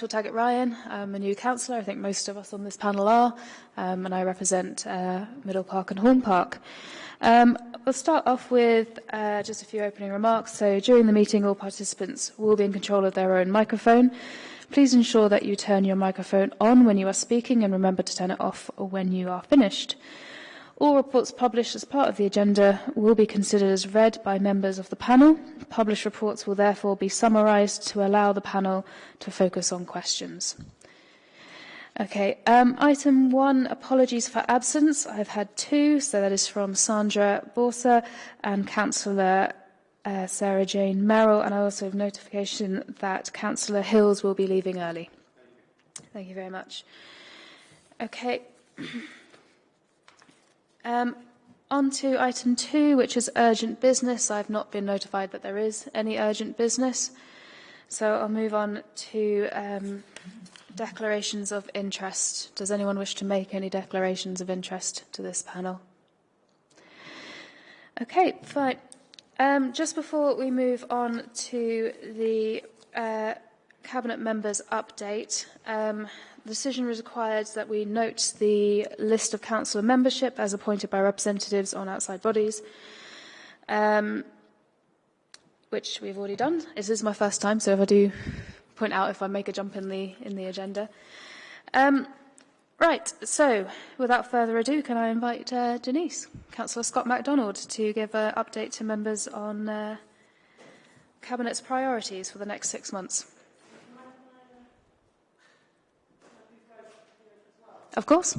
Rachel Taggart-Ryan. I'm a new councillor. I think most of us on this panel are, um, and I represent uh, Middle Park and Horn Park. Um, we'll start off with uh, just a few opening remarks. So during the meeting, all participants will be in control of their own microphone. Please ensure that you turn your microphone on when you are speaking and remember to turn it off when you are finished. All reports published as part of the agenda will be considered as read by members of the panel. Published reports will therefore be summarised to allow the panel to focus on questions. Okay, um, item one, apologies for absence. I've had two, so that is from Sandra Borsa and Councillor uh, Sarah Jane Merrill, and I also have notification that Councillor Hills will be leaving early. Thank you very much. Okay. Um, on to item two, which is urgent business. I've not been notified that there is any urgent business. So I'll move on to um, declarations of interest. Does anyone wish to make any declarations of interest to this panel? Okay, fine. Um, just before we move on to the uh, Cabinet members' update, um, The decision requires that we note the list of council membership as appointed by representatives on outside bodies, um, which we've already done. This is my first time, so if I do point out if I make a jump in the in the agenda. Um, right, so without further ado, can I invite uh, Denise, Councillor Scott McDonald, to give an update to members on uh, Cabinet's priorities for the next six months. Of course.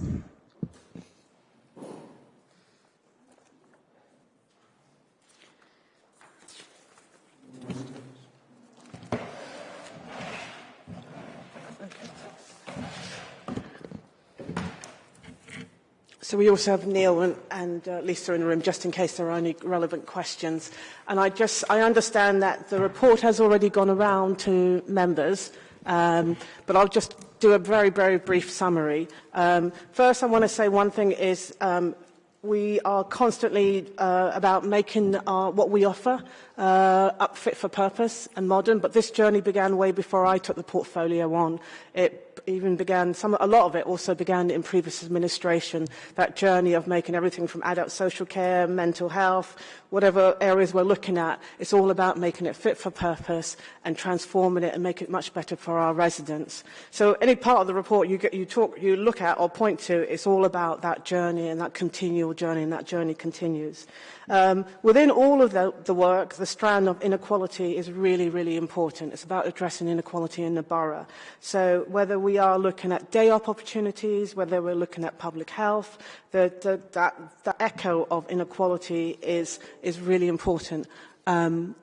So we also have Neil and, and uh, Lisa in the room, just in case there are any relevant questions. And I just, I understand that the report has already gone around to members, um, but I'll just do a very, very brief summary. Um, first, I want to say one thing is um, we are constantly uh, about making our, what we offer uh, up fit for purpose and modern, but this journey began way before I took the portfolio on. It even began, some, a lot of it also began in previous administration, that journey of making everything from adult social care, mental health, whatever areas we're looking at, it's all about making it fit for purpose and transforming it and make it much better for our residents. So any part of the report you, get, you, talk, you look at or point to, it's all about that journey and that continual journey and that journey continues. Um, within all of the, the work, the strand of inequality is really, really important. It's about addressing inequality in the borough. So whether we are looking at day-op opportunities, whether we're looking at public health, the, the, that, the echo of inequality is, is really important. Um,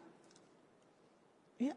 yeah,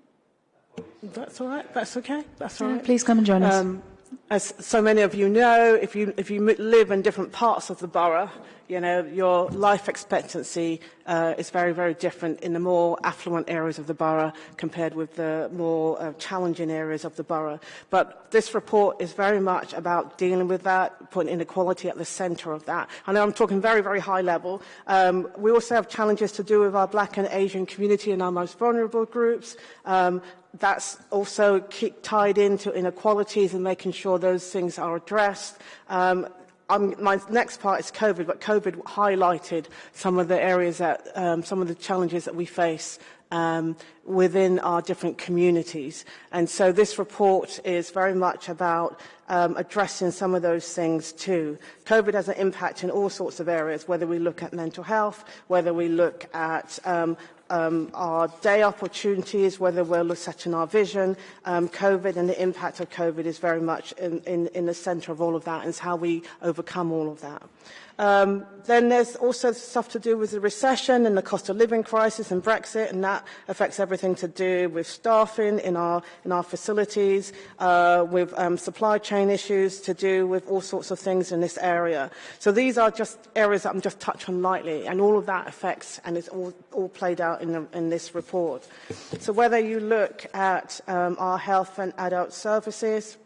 that's all right. That's okay. That's all right. Please come and join us. Um, as so many of you know, if you, if you live in different parts of the borough, you know, your life expectancy uh, is very, very different in the more affluent areas of the borough compared with the more uh, challenging areas of the borough. But this report is very much about dealing with that, putting inequality at the centre of that. I know I'm talking very, very high level. Um, we also have challenges to do with our black and Asian community and our most vulnerable groups. Um, that's also tied into inequalities and making sure those things are addressed. Um, my next part is COVID, but COVID highlighted some of the areas that, um, some of the challenges that we face um, within our different communities. And so this report is very much about um, addressing some of those things too. COVID has an impact in all sorts of areas, whether we look at mental health, whether we look at um, um, our day opportunities, whether we're setting our vision. Um, COVID and the impact of COVID is very much in, in, in the centre of all of that and it's how we overcome all of that. Um, then there's also stuff to do with the recession and the cost of living crisis and Brexit, and that affects everything to do with staffing in our, in our facilities, uh, with um, supply chain issues to do with all sorts of things in this area. So these are just areas that I'm just touching lightly, and all of that affects, and it's all, all played out in, the, in this report. So whether you look at um, our health and adult services,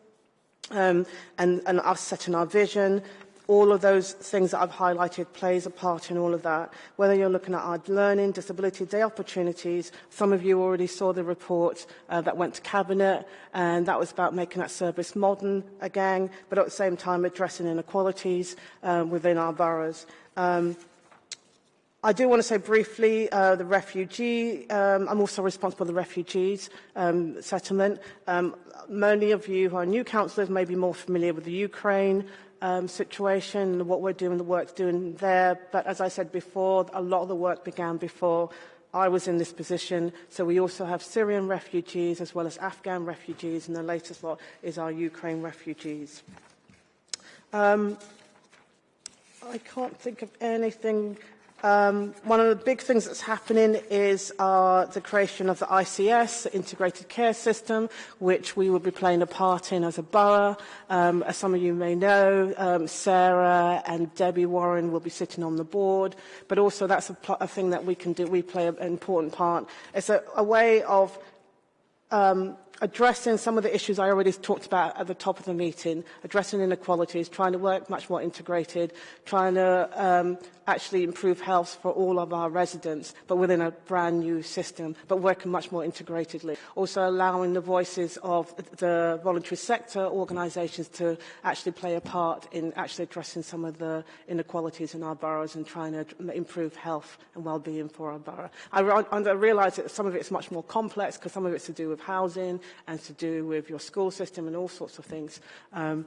um, and, and us setting our vision, all of those things that I've highlighted plays a part in all of that. Whether you're looking at our learning, disability day opportunities, some of you already saw the report uh, that went to Cabinet, and that was about making that service modern again, but at the same time addressing inequalities um, within our boroughs. Um, I do want to say briefly uh, the refugee, um, I'm also responsible for the refugees um, settlement. Um, many of you who are new councillors may be more familiar with the Ukraine um, situation, what we're doing, the work's doing there. But as I said before, a lot of the work began before I was in this position. So we also have Syrian refugees as well as Afghan refugees, and the latest lot is our Ukraine refugees. Um, I can't think of anything Um, one of the big things that's happening is uh, the creation of the ICS, the Integrated Care System, which we will be playing a part in as a borough. Um, as some of you may know, um, Sarah and Debbie Warren will be sitting on the board, but also that's a, a thing that we can do. We play an important part. It's a, a way of um, addressing some of the issues I already talked about at the top of the meeting, addressing inequalities, trying to work much more integrated, trying to um, actually improve health for all of our residents, but within a brand new system, but working much more integratedly. Also allowing the voices of the voluntary sector organisations to actually play a part in actually addressing some of the inequalities in our boroughs and trying to improve health and well-being for our borough. I, I realise that some of it is much more complex because some of it's to do with housing and to do with your school system and all sorts of things. Um,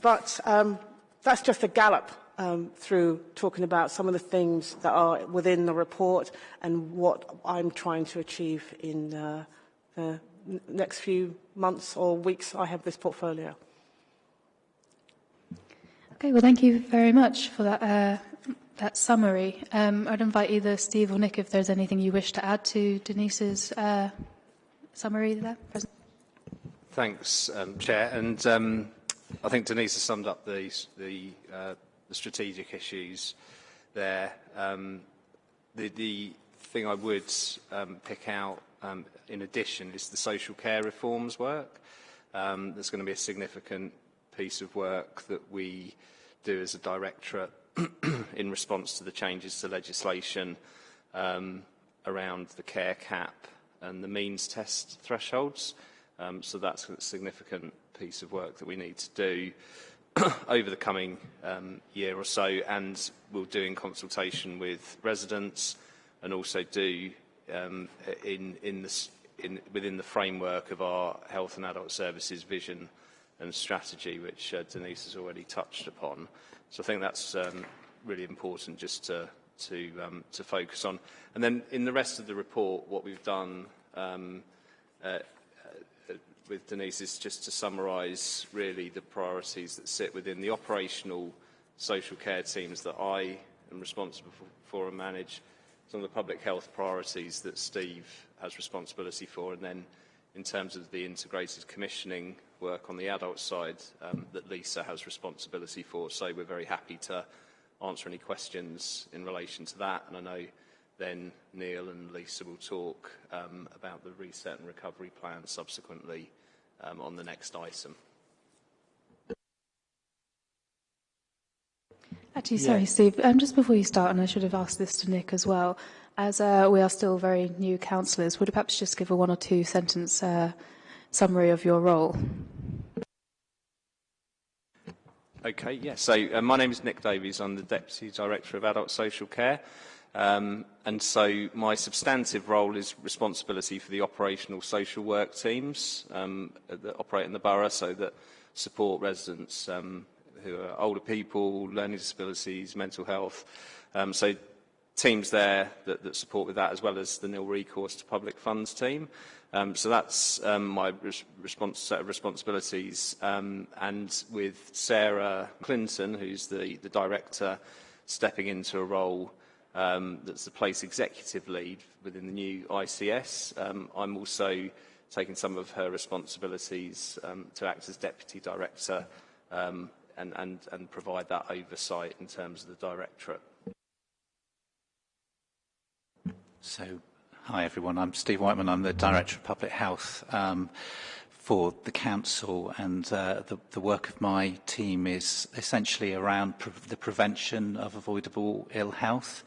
but um, that's just a gallop um, through talking about some of the things that are within the report and what I'm trying to achieve in uh, the next few months or weeks I have this portfolio. Okay, well, thank you very much for that, uh, that summary. Um, I'd invite either Steve or Nick if there's anything you wish to add to Denise's uh, summary there. Thanks, um, Chair. And um, I think Denise has summed up the, the uh, the strategic issues there. Um, the, the thing I would um, pick out um, in addition is the social care reforms work. Um, there's going to be a significant piece of work that we do as a directorate in response to the changes to legislation um, around the care cap and the means test thresholds. Um, so that's a significant piece of work that we need to do. over the coming um, year or so and we'll do in consultation with residents and also do um, in, in the, in, within the framework of our health and adult services vision and strategy, which uh, Denise has already touched upon. So I think that's um, really important just to, to, um, to focus on. And then in the rest of the report, what we've done um, uh, with Denise is just to summarise really the priorities that sit within the operational social care teams that I am responsible for and manage, some of the public health priorities that Steve has responsibility for, and then in terms of the integrated commissioning work on the adult side um, that Lisa has responsibility for. So we're very happy to answer any questions in relation to that, and I know then Neil and Lisa will talk um, about the reset and recovery plan subsequently um, on the next item. Actually, sorry, yeah. Steve, um, just before you start, and I should have asked this to Nick as well, as uh, we are still very new councillors, would you perhaps just give a one or two sentence uh, summary of your role? Okay, yes. So uh, my name is Nick Davies. I'm the Deputy Director of Adult Social Care. Um, and so my substantive role is responsibility for the operational social work teams um, that operate in the borough so that support residents um, who are older people, learning disabilities, mental health. Um, so teams there that, that support with that as well as the nil recourse to public funds team. Um, so that's um, my res response, set of responsibilities. And with Sarah Clinton, who's the, the director, stepping into a role um, that's the place executive lead within the new ICS. Um, I'm also taking some of her responsibilities um, to act as deputy director um, and, and, and provide that oversight in terms of the directorate. So, hi everyone, I'm Steve Whiteman, I'm the Director of Public Health. Um, for the council and uh, the, the work of my team is essentially around pre the prevention of avoidable ill health.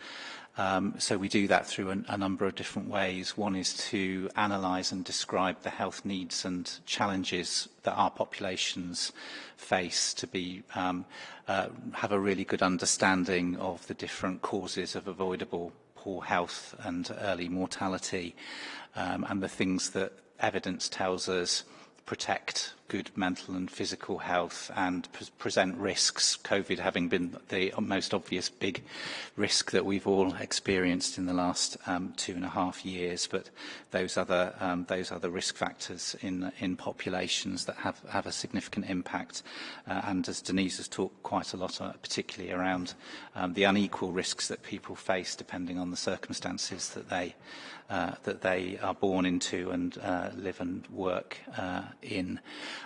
Um, so we do that through a, a number of different ways. One is to analyse and describe the health needs and challenges that our populations face to be um, uh, have a really good understanding of the different causes of avoidable poor health and early mortality um, and the things that evidence tells us protect good mental and physical health and pre present risks, COVID having been the most obvious big risk that we've all experienced in the last um, two and a half years, but those other, um, those other risk factors in, in populations that have, have a significant impact. Uh, and as Denise has talked quite a lot, uh, particularly around um, the unequal risks that people face depending on the circumstances that they uh, that they are born into and uh, live and work uh, in.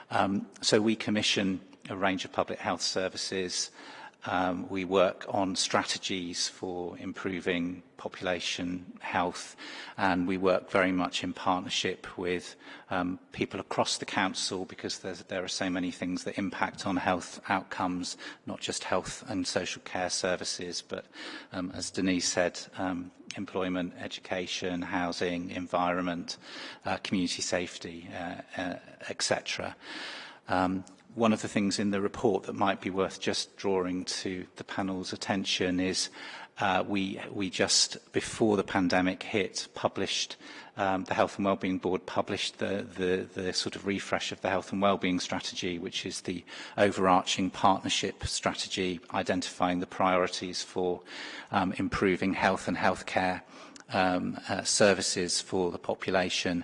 Um, so we commission a range of public health services, um, we work on strategies for improving population health and we work very much in partnership with um, people across the council because there are so many things that impact on health outcomes, not just health and social care services, but um, as Denise said, um, employment, education, housing, environment, uh, community safety, uh, uh, etc. Um, one of the things in the report that might be worth just drawing to the panel's attention is uh, we, we just, before the pandemic hit, published, um, the Health and Wellbeing Board published the, the, the sort of refresh of the Health and Wellbeing Strategy, which is the overarching partnership strategy, identifying the priorities for um, improving health and healthcare um, uh, services for the population.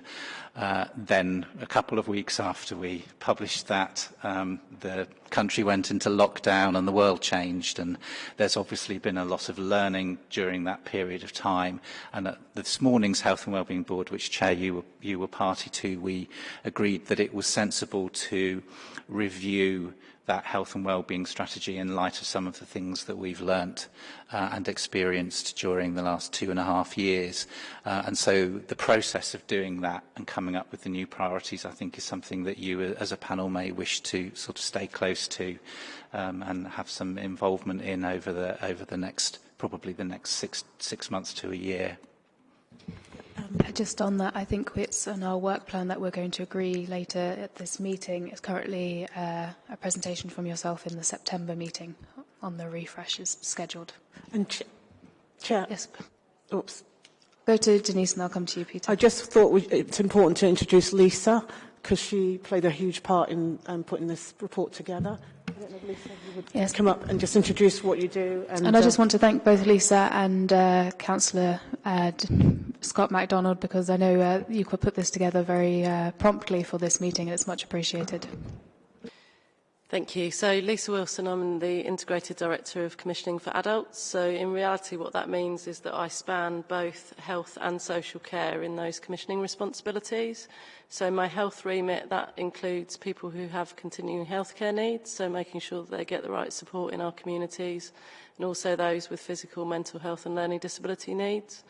Uh, then a couple of weeks after we published that, um, the country went into lockdown and the world changed. And there's obviously been a lot of learning during that period of time. And at this morning's Health and Wellbeing Board, which Chair you were, you were party to, we agreed that it was sensible to review that health and well-being strategy in light of some of the things that we've learnt uh, and experienced during the last two and a half years. Uh, and so the process of doing that and coming up with the new priorities, I think, is something that you uh, as a panel may wish to sort of stay close to um, and have some involvement in over the, over the next, probably the next six, six months to a year. Um, just on that, I think it's on our work plan that we're going to agree later at this meeting. It's currently uh, a presentation from yourself in the September meeting on the refreshes scheduled. And ch Chair. Yes. Oops. Go to Denise and I'll come to you, Peter. I just thought we, it's important to introduce Lisa because she played a huge part in um, putting this report together. I don't know if you would yes. come up and just introduce what you do. And, and I just uh, want to thank both Lisa and uh, Councillor uh, Scott MacDonald because I know uh, you put this together very uh, promptly for this meeting and it's much appreciated. Thank you. So Lisa Wilson, I'm the Integrated Director of Commissioning for Adults. So in reality what that means is that I span both health and social care in those commissioning responsibilities. So my health remit, that includes people who have continuing healthcare needs, so making sure that they get the right support in our communities, and also those with physical, mental health and learning disability needs.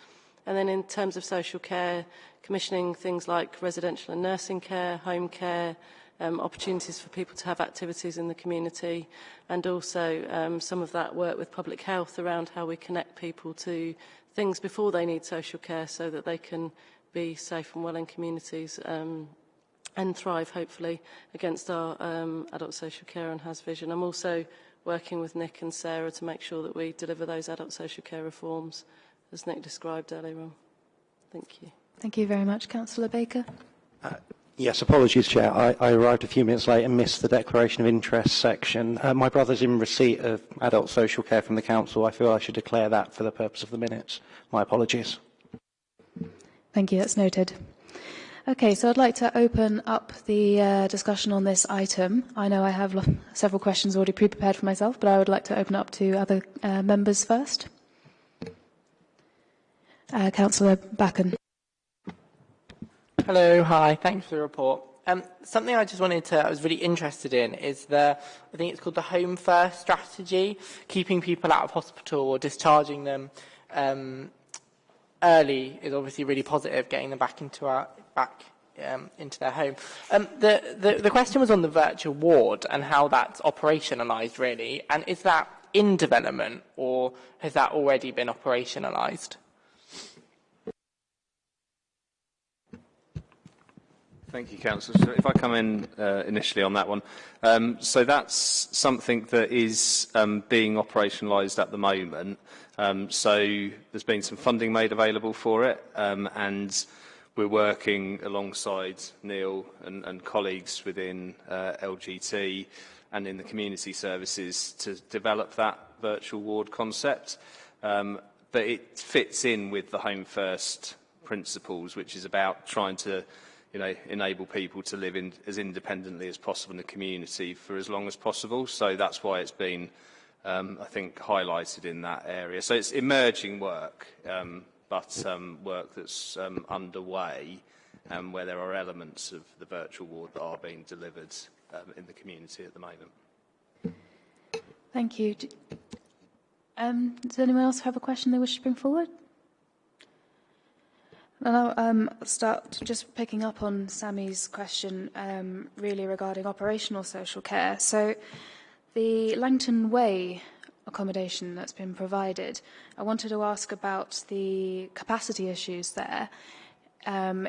And then in terms of social care, commissioning things like residential and nursing care, home care, um, opportunities for people to have activities in the community and also um, some of that work with public health around how we connect people to things before they need social care so that they can be safe and well in communities um, and thrive hopefully against our um, adult social care and has vision. I'm also working with Nick and Sarah to make sure that we deliver those adult social care reforms as Nick described earlier on. Thank you. Thank you very much, Councillor Baker. Uh, Yes, apologies, Chair. I, I arrived a few minutes late and missed the declaration of interest section. Uh, my brother's in receipt of adult social care from the council. I feel I should declare that for the purpose of the minutes. My apologies. Thank you, that's noted. Okay, so I'd like to open up the uh, discussion on this item. I know I have several questions already pre-prepared for myself, but I would like to open up to other uh, members first. Uh, Councillor Backon. Hello, hi, thanks for the report. Um, something I just wanted to, I was really interested in is the, I think it's called the Home First strategy, keeping people out of hospital or discharging them um, early is obviously really positive, getting them back into our, back um, into their home. Um, the, the, the question was on the virtual ward and how that's operationalised, really. And is that in development or has that already been operationalised? Thank you, Councillor. So if I come in uh, initially on that one. Um, so that's something that is um, being operationalised at the moment. Um, so there's been some funding made available for it um, and we're working alongside Neil and, and colleagues within uh, LGT and in the community services to develop that virtual ward concept. Um, but it fits in with the Home First principles, which is about trying to you know, enable people to live in, as independently as possible in the community for as long as possible. So that's why it's been, um, I think, highlighted in that area. So it's emerging work, um, but um, work that's um, underway um, where there are elements of the virtual ward that are being delivered um, in the community at the moment. Thank you. Um, does anyone else have a question they wish to bring forward? And I'll um, start just picking up on Sammy's question, um, really regarding operational social care. So, the Langton Way accommodation that's been provided, I wanted to ask about the capacity issues there. Um,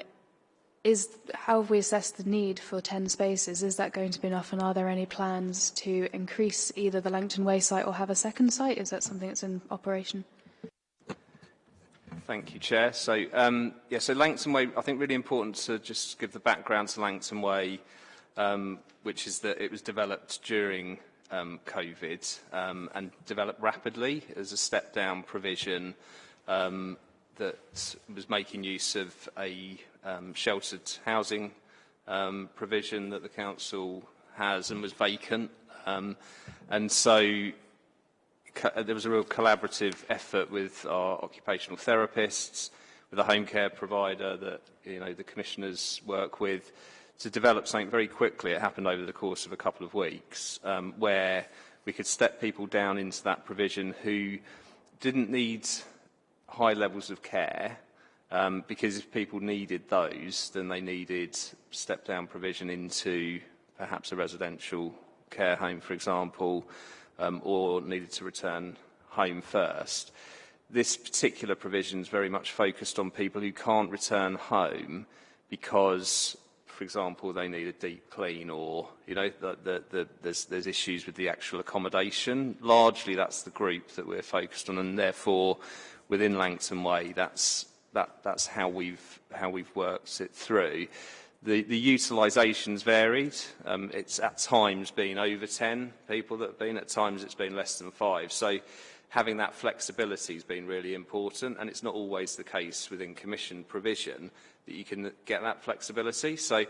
is how have we assessed the need for 10 spaces? Is that going to be enough? And are there any plans to increase either the Langton Way site or have a second site? Is that something that's in operation? Thank you, Chair. So, um, yeah, so Langton Way, I think really important to just give the background to Langton Way, um, which is that it was developed during um, COVID um, and developed rapidly as a step-down provision um, that was making use of a um, sheltered housing um, provision that the council has and was vacant. Um, and so there was a real collaborative effort with our occupational therapists, with a home care provider that you know the commissioners work with, to develop something very quickly. It happened over the course of a couple of weeks, um, where we could step people down into that provision who didn't need high levels of care, um, because if people needed those, then they needed step-down provision into perhaps a residential care home, for example, um, or needed to return home first. This particular provision is very much focused on people who can't return home because, for example, they need a deep clean or, you know, the, the, the, there's, there's issues with the actual accommodation. Largely that's the group that we're focused on and therefore within Langton Way that's, that, that's how, we've, how we've worked it through. The, the utilisation's varied. Um, it's at times been over 10 people that have been, at times it's been less than five. So having that flexibility has been really important, and it's not always the case within commission provision that you can get that flexibility. So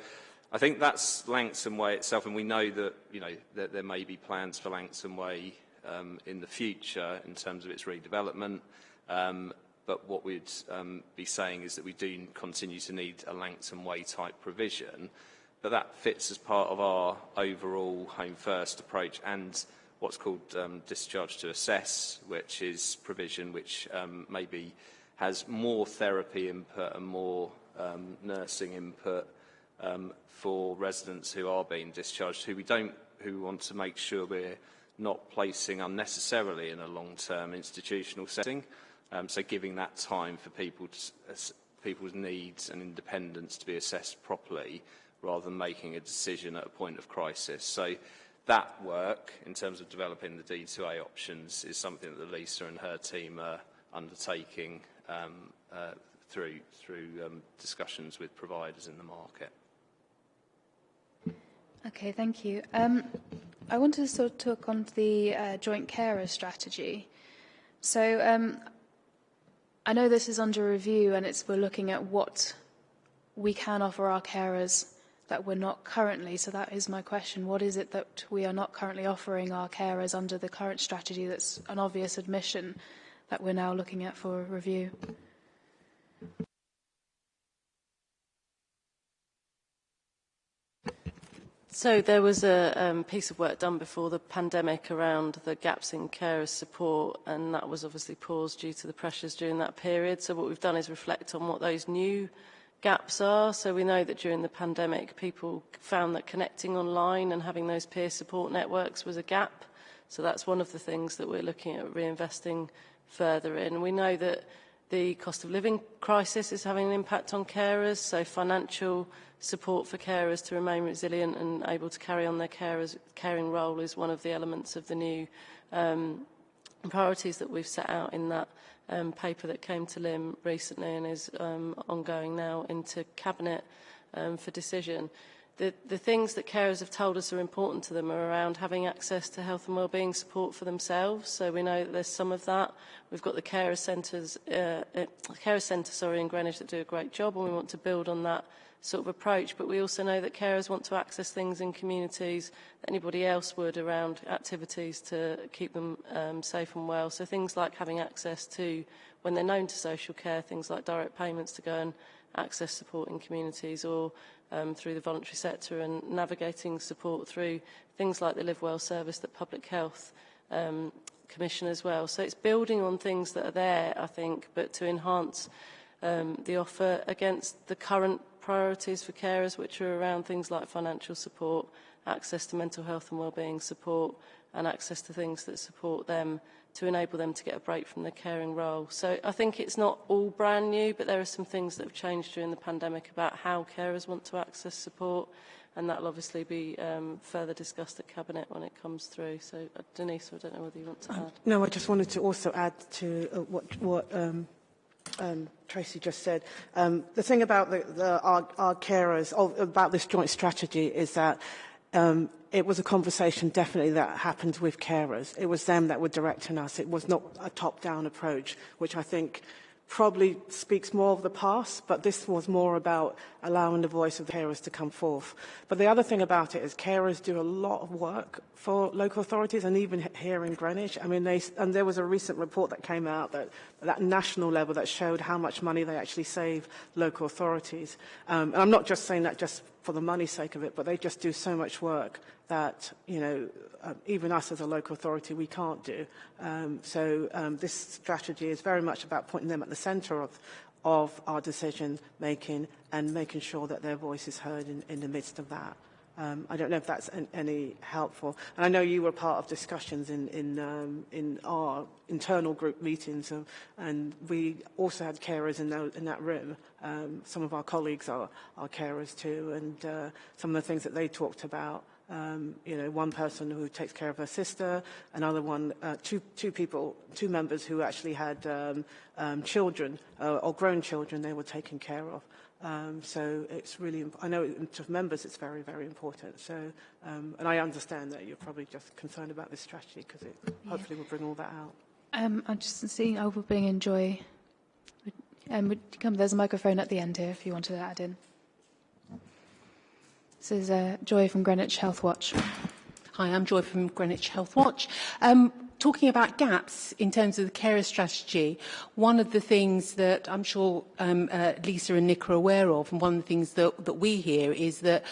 I think that's Langton Way itself, and we know that, you know, that there may be plans for Langton Way um, in the future in terms of its redevelopment. Um, but what we'd um, be saying is that we do continue to need a Langton Way type provision, but that fits as part of our overall Home First approach and what's called um, discharge to assess, which is provision which um, maybe has more therapy input and more um, nursing input um, for residents who are being discharged, who we don't, who want to make sure we're not placing unnecessarily in a long-term institutional setting. Um, so giving that time for people to, people's needs and independence to be assessed properly rather than making a decision at a point of crisis. So that work, in terms of developing the D2A options, is something that the Lisa and her team are undertaking um, uh, through, through um, discussions with providers in the market. Okay, thank you. Um, I wanted to sort of talk on the uh, joint carer strategy. So um, I know this is under review and it's, we're looking at what we can offer our carers that we're not currently. So that is my question. What is it that we are not currently offering our carers under the current strategy that's an obvious admission that we're now looking at for review? So there was a um, piece of work done before the pandemic around the gaps in carers support, and that was obviously paused due to the pressures during that period. So what we've done is reflect on what those new gaps are. So we know that during the pandemic, people found that connecting online and having those peer support networks was a gap. So that's one of the things that we're looking at reinvesting further in. We know that the cost of living crisis is having an impact on carers, so financial support for carers to remain resilient and able to carry on their carers, caring role is one of the elements of the new um, priorities that we've set out in that um, paper that came to LIM recently and is um, ongoing now into Cabinet um, for decision. The, the things that carers have told us are important to them are around having access to health and wellbeing support for themselves. So we know that there's some of that. We've got the carer centres, uh, uh, carer centre, sorry, in Greenwich that do a great job, and we want to build on that sort of approach. But we also know that carers want to access things in communities that anybody else would around activities to keep them um, safe and well. So things like having access to, when they're known to social care, things like direct payments to go and access support in communities or um, through the voluntary sector and navigating support through things like the Live Well service that Public Health um, Commission as well. So it's building on things that are there, I think, but to enhance um, the offer against the current priorities for carers, which are around things like financial support, access to mental health and wellbeing support, and access to things that support them to enable them to get a break from the caring role. So I think it's not all brand new, but there are some things that have changed during the pandemic about how carers want to access support, and that will obviously be um, further discussed at Cabinet when it comes through. So, uh, Denise, I don't know whether you want to um, add. No, I just wanted to also add to uh, what, what um, um, Tracy just said. Um, the thing about the, the, our, our carers, about this joint strategy, is that um, it was a conversation definitely that happened with carers. It was them that were directing us. It was not a top-down approach, which I think probably speaks more of the past, but this was more about allowing the voice of the carers to come forth. But the other thing about it is carers do a lot of work for local authorities and even here in Greenwich. I mean, they, and there was a recent report that came out that that national level that showed how much money they actually save local authorities. Um, and I'm not just saying that just for the money sake of it, but they just do so much work that, you know, uh, even us as a local authority, we can't do. Um, so um, this strategy is very much about putting them at the centre of, of our decision making and making sure that their voice is heard in, in the midst of that. Um, I don't know if that's an, any helpful. And I know you were part of discussions in, in, um, in our internal group meetings, and we also had carers in, those, in that room. Um, some of our colleagues are, are carers too, and uh, some of the things that they talked about um, you know, one person who takes care of her sister, another one, uh, two, two people, two members who actually had um, um, children uh, or grown children they were taking care of. Um, so it's really, I know to members it's very, very important. So, um, and I understand that you're probably just concerned about this strategy because it yeah. hopefully will bring all that out. Um, I'm just seeing over being enjoy. Um, would you come, there's a microphone at the end here if you wanted to add in. This is uh, Joy from Greenwich Health Watch. Hi, I'm Joy from Greenwich Health Watch. Um, talking about gaps in terms of the carer strategy, one of the things that I'm sure um, uh, Lisa and Nick are aware of, and one of the things that, that we hear is that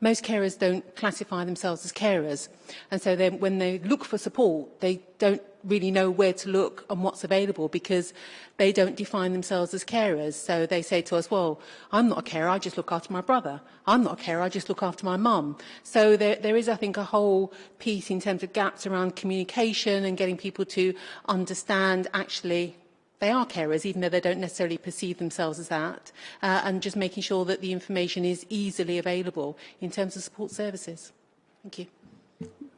most carers don't classify themselves as carers. And so then when they look for support, they don't really know where to look and what's available because they don't define themselves as carers. So they say to us, well, I'm not a carer, I just look after my brother. I'm not a carer, I just look after my mum. So there, there is, I think, a whole piece in terms of gaps around communication and getting people to understand actually they are carers, even though they don't necessarily perceive themselves as that, uh, and just making sure that the information is easily available in terms of support services. Thank you.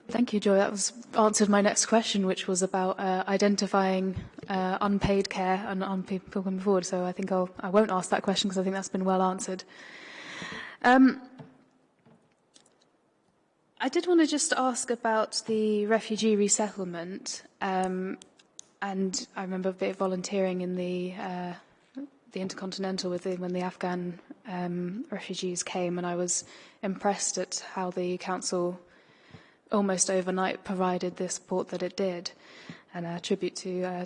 Thank you, Joy. That was answered my next question, which was about uh, identifying uh, unpaid care and on people coming forward. So I think I'll, I won't ask that question because I think that's been well answered. Um, I did want to just ask about the refugee resettlement. Um, and I remember a bit of volunteering in the uh, the Intercontinental with the, when the Afghan um, refugees came, and I was impressed at how the council almost overnight provided the support that it did. And a tribute to uh,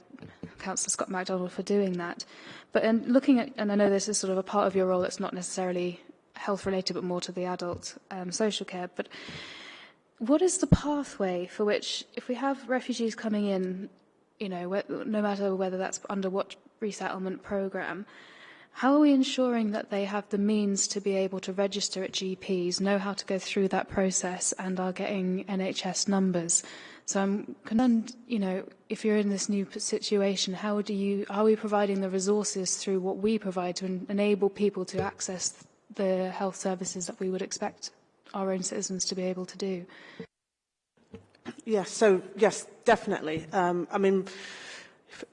Councillor Scott McDonald for doing that. But in looking at, and I know this is sort of a part of your role that's not necessarily health related, but more to the adult um, social care. But what is the pathway for which, if we have refugees coming in you know, no matter whether that's under what resettlement program, how are we ensuring that they have the means to be able to register at GPs, know how to go through that process, and are getting NHS numbers? So I'm concerned, you know, if you're in this new situation, how do you, are we providing the resources through what we provide to en enable people to access the health services that we would expect our own citizens to be able to do? Yes, so yes, definitely. Um, I mean,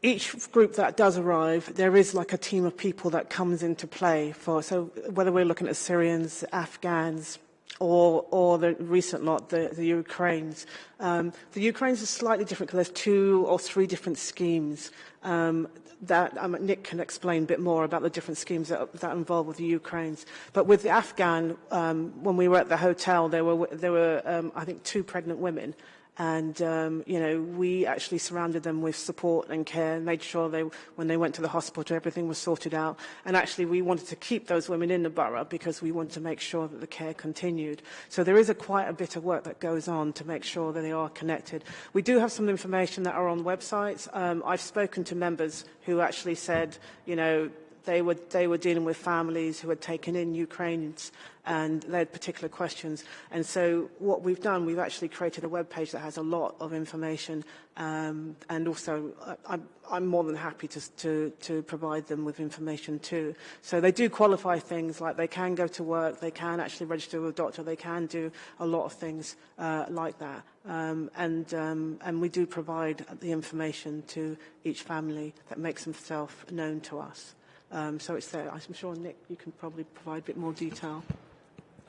each group that does arrive, there is like a team of people that comes into play for, so whether we're looking at Syrians, Afghans, or, or the recent lot, the, the Ukraines. Um, the Ukraines is slightly different because there's two or three different schemes um, that um, Nick can explain a bit more about the different schemes that, that involve with the Ukraines. But with the Afghan, um, when we were at the hotel, there were, there were um, I think, two pregnant women And, um, you know, we actually surrounded them with support and care and made sure they, when they went to the hospital, everything was sorted out. And actually, we wanted to keep those women in the borough because we wanted to make sure that the care continued. So there is a quite a bit of work that goes on to make sure that they are connected. We do have some information that are on websites. Um, I've spoken to members who actually said, you know, they were, they were dealing with families who had taken in Ukrainians and they had particular questions. And so what we've done, we've actually created a web page that has a lot of information um, and also I, I'm more than happy to, to, to provide them with information too. So they do qualify things like they can go to work, they can actually register with a doctor, they can do a lot of things uh, like that. Um, and, um, and we do provide the information to each family that makes themselves known to us. Um, so it's there. I'm sure, Nick, you can probably provide a bit more detail.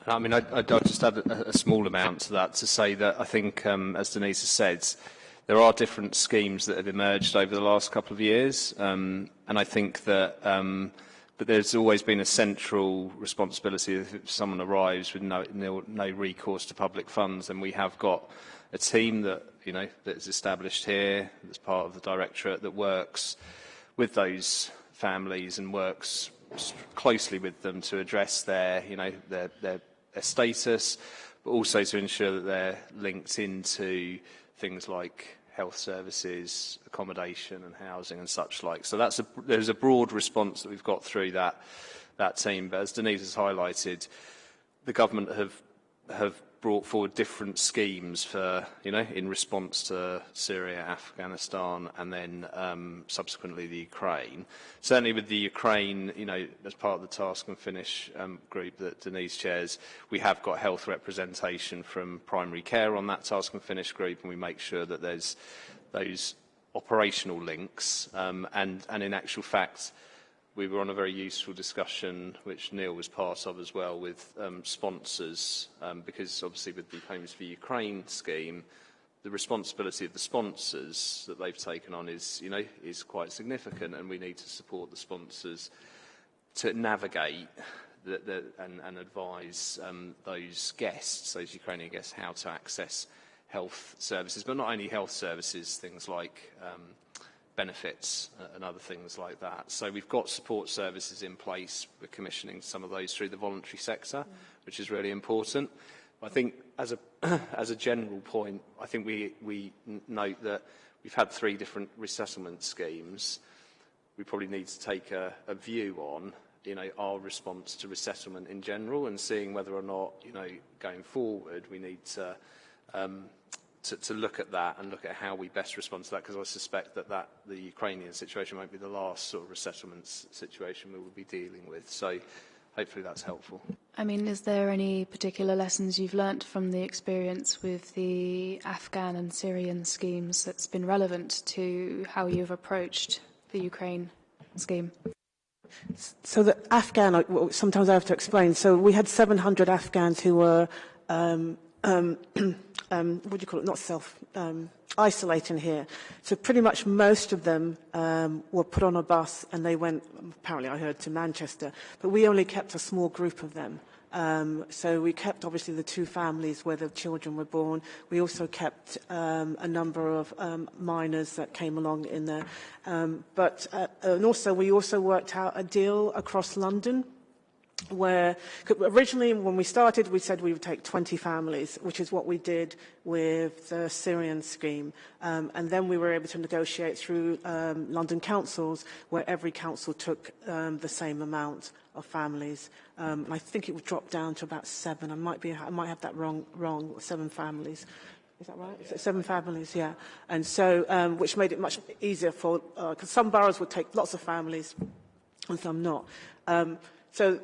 I mean, I, I'd just add a, a small amount to that to say that I think, um, as Denise has said, there are different schemes that have emerged over the last couple of years, um, and I think that um, but there's always been a central responsibility if someone arrives with no, no, no recourse to public funds, then we have got a team that you know that is established here, that's part of the directorate that works with those families and works closely with them to address their, you know, their, their, their status, but also to ensure that they're linked into things like health services, accommodation and housing and such like. So that's a, there's a broad response that we've got through that, that team. But as Denise has highlighted, the government have, have brought forward different schemes for, you know, in response to Syria, Afghanistan, and then um, subsequently the Ukraine. Certainly with the Ukraine, you know, as part of the task and finish um, group that Denise chairs, we have got health representation from primary care on that task and finish group, and we make sure that there's those operational links. Um, and, and in actual fact, we were on a very useful discussion, which Neil was part of as well, with um, sponsors, um, because obviously with the Homes for Ukraine scheme, the responsibility of the sponsors that they've taken on is, you know, is quite significant, and we need to support the sponsors to navigate the, the, and, and advise um, those guests, those Ukrainian guests, how to access health services, but not only health services, things like um, benefits uh, and other things like that. So we've got support services in place. We're commissioning some of those through the voluntary sector, which is really important. I think as a, as a general point, I think we, we note that we've had three different resettlement schemes. We probably need to take a, a view on you know, our response to resettlement in general and seeing whether or not, you know, going forward, we need to um, to, to look at that and look at how we best respond to that, because I suspect that, that the Ukrainian situation won't be the last sort of resettlement situation we will be dealing with. So hopefully that's helpful. I mean, is there any particular lessons you've learnt from the experience with the Afghan and Syrian schemes that's been relevant to how you've approached the Ukraine scheme? So the Afghan, sometimes I have to explain. So we had 700 Afghans who were um, um, um, what do you call it, not self, um, here. So pretty much most of them um, were put on a bus and they went, apparently I heard, to Manchester. But we only kept a small group of them. Um, so we kept obviously the two families where the children were born. We also kept um, a number of um, minors that came along in there. Um, but uh, and also we also worked out a deal across London where originally when we started we said we would take 20 families which is what we did with the Syrian scheme um, and then we were able to negotiate through um, London councils where every council took um, the same amount of families um, and I think it would drop down to about seven I might be I might have that wrong wrong seven families Is that right? Yeah. Seven families, yeah. And so, um, which made it much easier for, because uh, some boroughs would take lots of families and some not. Um, so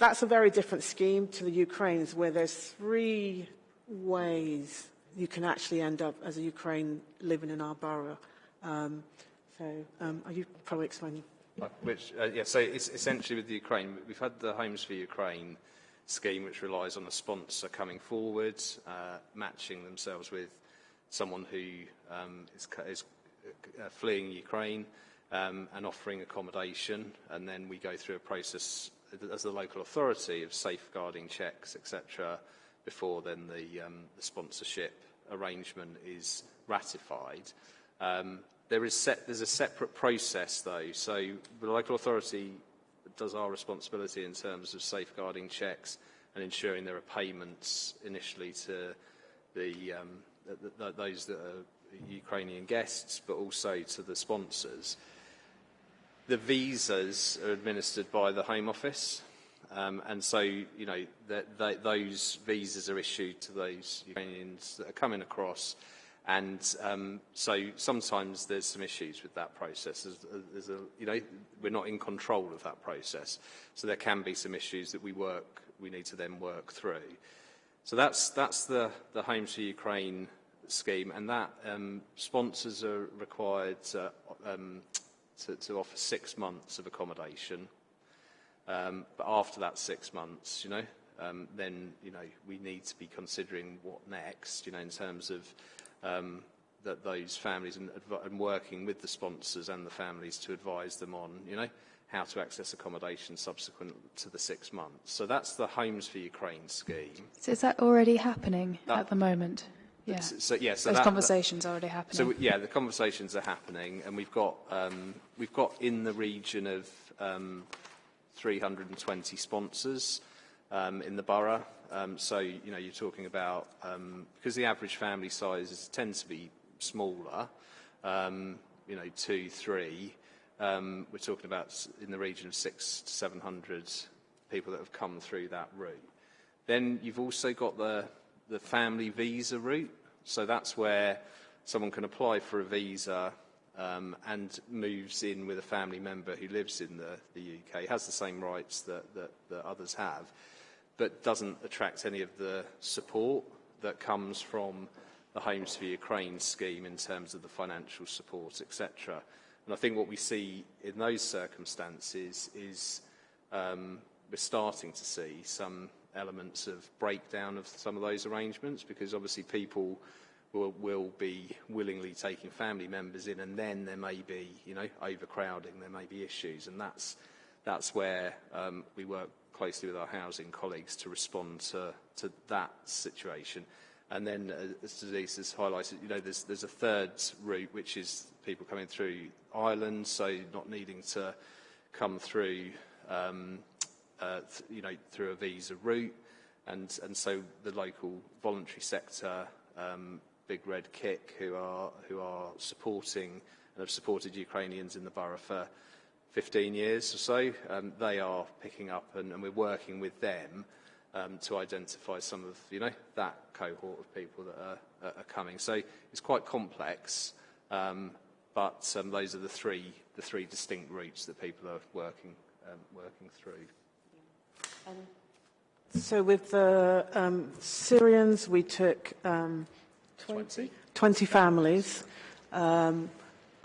that's a very different scheme to the Ukraine's, where there's three ways you can actually end up as a Ukraine living in our borough. Um, so, um, are you probably explaining? Which, uh, yeah, so it's essentially with the Ukraine, we've had the Homes for Ukraine scheme which relies on a sponsor coming forward, uh, matching themselves with someone who um, is, is uh, fleeing Ukraine um, and offering accommodation. And then we go through a process as the local authority of safeguarding checks, etc., before then the, um, the sponsorship arrangement is ratified. Um, there is set, there's a separate process, though. So the local authority does our responsibility in terms of safeguarding checks and ensuring there are payments initially to the, um, those that are Ukrainian guests, but also to the sponsors. The visas are administered by the Home Office, um, and so you know those visas are issued to those Ukrainians that are coming across And um, so sometimes there's some issues with that process. There's, there's a, you know, we're not in control of that process. So there can be some issues that we work, we need to then work through. So that's, that's the, the for Ukraine scheme, and that um, sponsors are required to, um, to, to offer six months of accommodation. Um, but after that six months, you know, um, then you know we need to be considering what next, you know, in terms of um, that those families and, and working with the sponsors and the families to advise them on, you know, how to access accommodation subsequent to the six months. So that's the Homes for Ukraine scheme. So is that already happening that, at the moment? Yeah. So, yeah, so Those that, conversations are already happening. So yeah, the conversations are happening, and we've got um, we've got in the region of um, 320 sponsors um, in the borough. Um, so, you know, you're talking about, um, because the average family sizes tend to be smaller, um, you know, two, three, um, we're talking about in the region of six to 700 people that have come through that route. Then you've also got the, the family visa route. So that's where someone can apply for a visa um, and moves in with a family member who lives in the, the UK, has the same rights that, that, that others have but doesn't attract any of the support that comes from the Homes for Ukraine scheme in terms of the financial support, etc. And I think what we see in those circumstances is um, we're starting to see some elements of breakdown of some of those arrangements because obviously people will, will be willingly taking family members in and then there may be, you know, overcrowding, there may be issues and that's, that's where um, we work closely with our housing colleagues to respond to, to that situation. And then, uh, as Denise has highlighted, you know, there's, there's a third route, which is people coming through Ireland, so not needing to come through, um, uh, you know, through a visa route. And, and so the local voluntary sector, um, Big Red Kick, who are, who are supporting and have supported Ukrainians in the borough for 15 years or so, um, they are picking up and, and we're working with them um, to identify some of, you know, that cohort of people that are, are coming. So it's quite complex, um, but um, those are the three, the three distinct routes that people are working, um, working through. So with the um, Syrians, we took um, 20, 20 families. Um,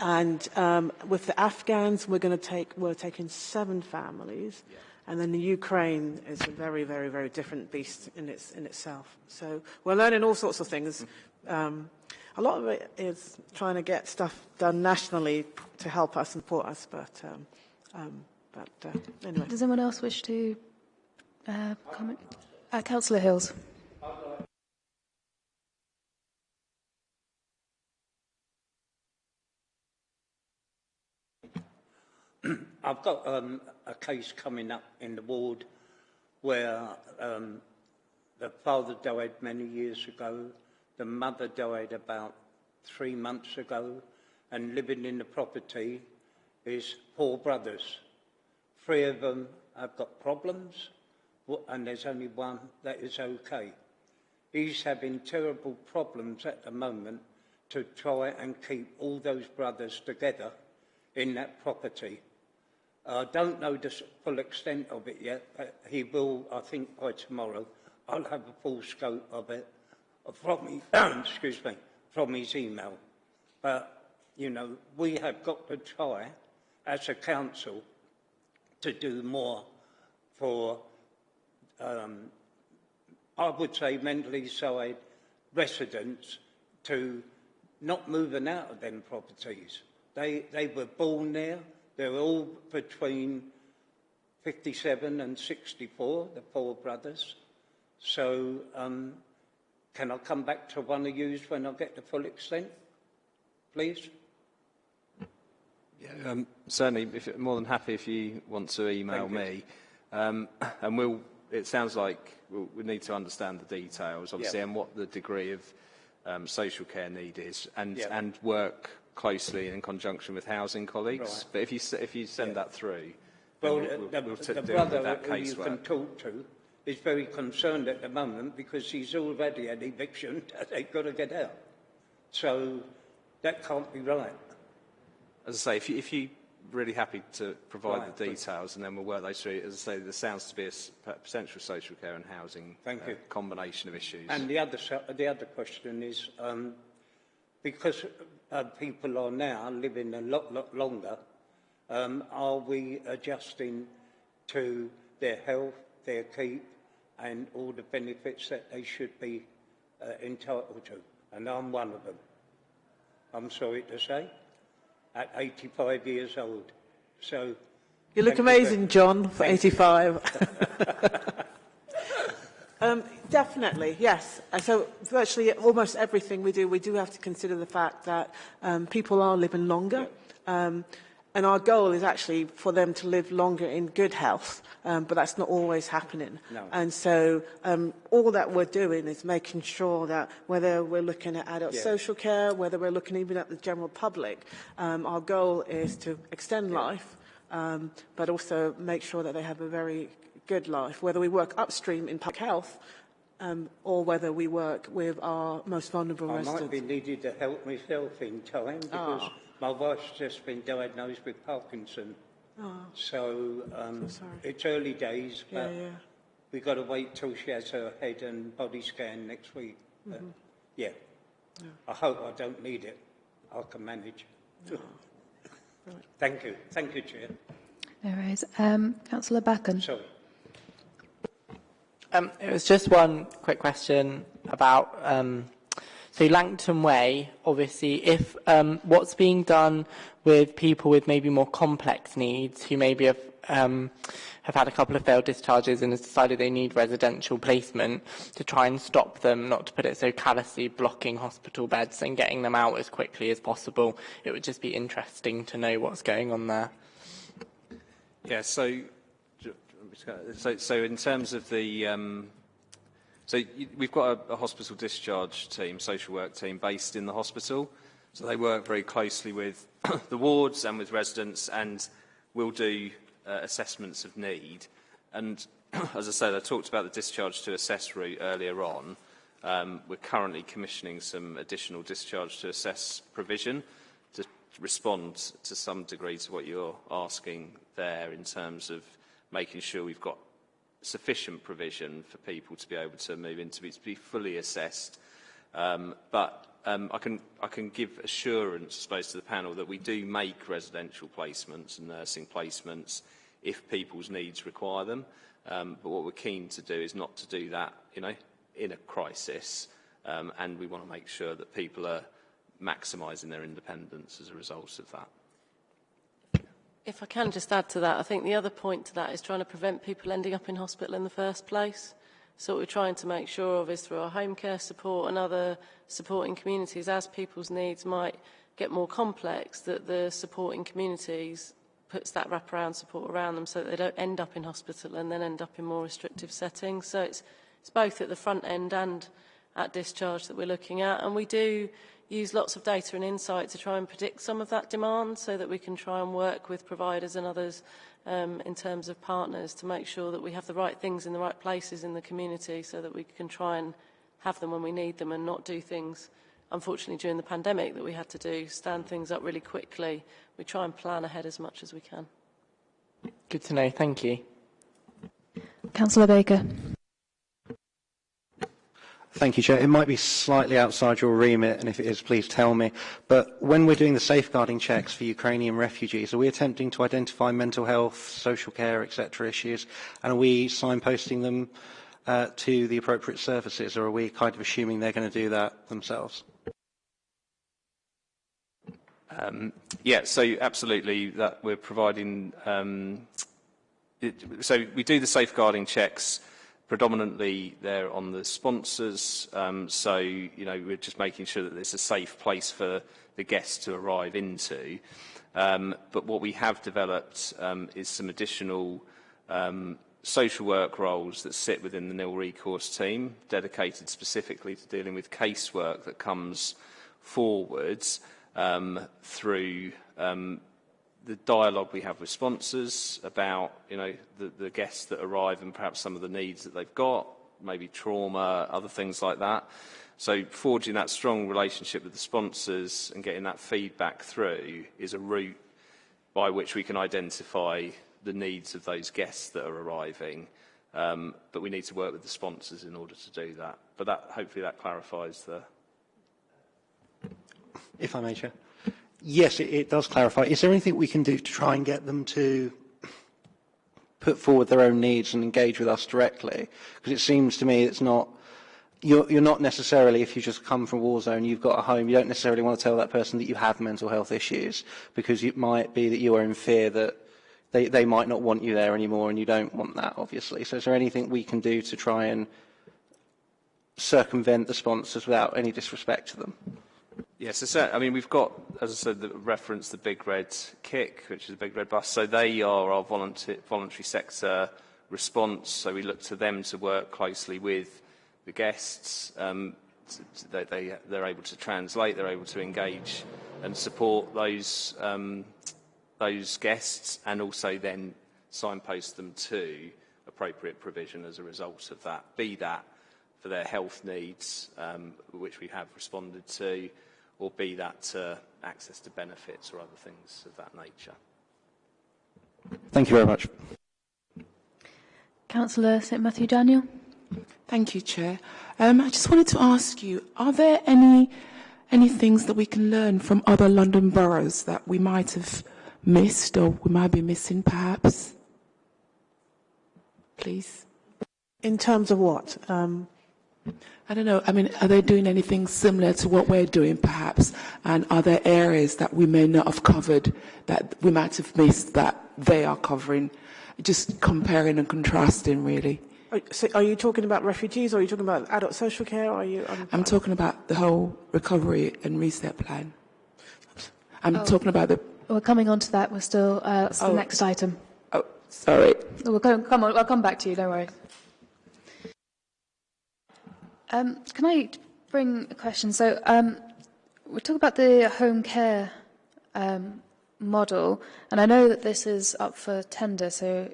And um, with the Afghans, we're going to take, we're taking seven families. Yeah. And then the Ukraine is a very, very, very different beast in, its, in itself. So we're learning all sorts of things. Um, a lot of it is trying to get stuff done nationally to help us and support us. But, um, um, but uh, anyway. Does anyone else wish to uh, comment? Uh, Councillor Hills. I've got um, a case coming up in the ward where um, the father died many years ago, the mother died about three months ago, and living in the property is four brothers. Three of them have got problems, and there's only one that is okay. He's having terrible problems at the moment to try and keep all those brothers together in that property. I don't know the full extent of it yet, but he will, I think, by tomorrow. I'll have a full scope of it from me, excuse me, from his email. But, you know, we have got to try, as a council, to do more for, um, I would say, mentally side residents to not moving out of them properties. They, they were born there. They're all between 57 and 64, the four brothers. So um, can I come back to one of yous when I get the full extent, please? Yeah, um, certainly, if, more than happy if you want to email me. Um, and we'll, it sounds like we'll, we need to understand the details, obviously, and what the degree of um, social care need is, and, and work closely in conjunction with housing colleagues. Right. But if you, if you send that through, Well, then we'll, the, we'll, the brother that who you can talk to is very concerned at the moment because he's already had eviction and they've got to get out. So that can't be right. As I say, if, you, if you're really happy to provide Right, the details, and then we'll work those through. As I say, there sounds to be a potential social care and housing Thank uh, you. combination of issues. And the other, the other question is, um, because uh, people are now living a lot, lot longer, um, are we adjusting to their health, their keep, and all the benefits that they should be uh, entitled to? And I'm one of them. I'm sorry to say, at 85 years old. So You look amazing, John, for 85. um, definitely, yes. So virtually almost everything we do, we do have to consider the fact that um, people are living longer. Um, and our goal is actually for them to live longer in good health, um, but that's not always happening. No. And so um, all that we're doing is making sure that whether we're looking at adult Yeah. social care, whether we're looking even at the general public, um, our goal is to extend life, um, but also make sure that they have a very good life, whether we work upstream in public health um, or whether we work with our most vulnerable I residents. might be needed to help myself in time because Ah. My wife's just been diagnosed with Parkinson. Oh, So um, sorry. it's early days, Yeah, but yeah. we've got to wait till she has her head and body scan next week. But, Mm-hmm. yeah. I hope I don't need it. I can manage. Thank you. Thank you, Chair. No worries. Um, Councillor Backon. Sorry. Um, it was just one quick question about um, so Langton Way. Obviously, if um, what's being done with people with maybe more complex needs who maybe have um, have had a couple of failed discharges and has decided they need residential placement to try and stop them, not to put it so callously, blocking hospital beds and getting them out as quickly as possible. It would just be interesting to know what's going on there. Yeah, so, so, so in terms of the, um, so we've got a, a hospital discharge team, social work team based in the hospital. So they work very closely with the wards and with residents and will do uh, assessments of need. And as I said, I talked about the discharge to assess route earlier on. Um, we're currently commissioning some additional discharge to assess provision to respond to some degree to what you're asking there in terms of making sure we've got sufficient provision for people to be able to move into it, to be fully assessed. Um, but um, I, can, I can give assurance, I suppose, to the panel that we do make residential placements and nursing placements if people's needs require them. Um, but what we're keen to do is not to do that, you know, in a crisis. Um, and we want to make sure that people are maximising their independence as a result of that. If I can just add to that, I think the other point to that is trying to prevent people ending up in hospital in the first place. So what we're trying to make sure of is through our home care support and other supporting communities, as people's needs might get more complex, that the supporting communities puts that wraparound support around them so that they don't end up in hospital and then end up in more restrictive settings. So it's, it's both at the front end and at discharge that we're looking at. And we do use lots of data and insight to try and predict some of that demand so that we can try and work with providers and others um, in terms of partners to make sure that we have the right things in the right places in the community so that we can try and have them when we need them and not do things unfortunately during the pandemic that we had to do, stand things up really quickly. We try and plan ahead as much as we can. Good to know. Thank you. Councillor Baker. Thank you, Chair. It might be slightly outside your remit, and if it is, please tell me. But when we're doing the safeguarding checks for Ukrainian refugees, are we attempting to identify mental health, social care, etc. issues, and are we signposting them uh, to the appropriate services, or are we kind of assuming they're going to do that themselves? Um, yeah, so absolutely, that we're providing. Um, it, so we do the safeguarding checks. Predominantly, they're on the sponsors. Um, so you know, we're just making sure that it's a safe place for the guests to arrive into. Um, but what we have developed um, is some additional um, social work roles that sit within the nil recourse team, dedicated specifically to dealing with casework that comes forwards um, through um, the dialogue we have with sponsors about you know the, the guests that arrive and perhaps some of the needs that they've got, maybe trauma, other things like that. So forging that strong relationship with the sponsors and getting that feedback through is a route by which we can identify the needs of those guests that are arriving. Um, but we need to work with the sponsors in order to do that. But that, hopefully that clarifies the, if I may, Chair. Yes, it, it does clarify. Is there anything we can do to try and get them to put forward their own needs and engage with us directly? Because it seems to me it's not, you're, you're not necessarily, if you just come from war zone, you've got a home, you don't necessarily want to tell that person that you have mental health issues because it might be that you are in fear that they, they might not want you there anymore and you don't want that, obviously. So is there anything we can do to try and circumvent the sponsors without any disrespect to them? Yes, I mean, we've got, as I said, the reference the Big Red Kick, which is a Big Red Bus. So they are our voluntary, voluntary sector response. So we look to them to work closely with the guests. Um, they, they, they're able to translate, they're able to engage and support those, um, those guests and also then signpost them to appropriate provision as a result of that, be that for their health needs, um, which we have responded to, or be that uh, access to benefits or other things of that nature. Thank you very much. Councillor St Matthew Daniel. Thank you, Chair. Um, I just wanted to ask you, are there any any things that we can learn from other London boroughs that we might have missed or we might be missing perhaps? Please. In terms of what? Um, I don't know. I mean, are they doing anything similar to what we're doing, perhaps? And are there areas that we may not have covered that we might have missed that they are covering? Just comparing and contrasting, really. So are you talking about refugees or are you talking about adult social care? Or are you, um, I'm talking about the whole recovery and reset plan. I'm oh. talking about the. We're coming on to that. We're still. Uh, oh. the next item. Oh, sorry. We'll come, come on. I'll come back to you. Don't worry. Um, can I bring a question? So um, we talk about the home care um, model, and I know that this is up for tender, so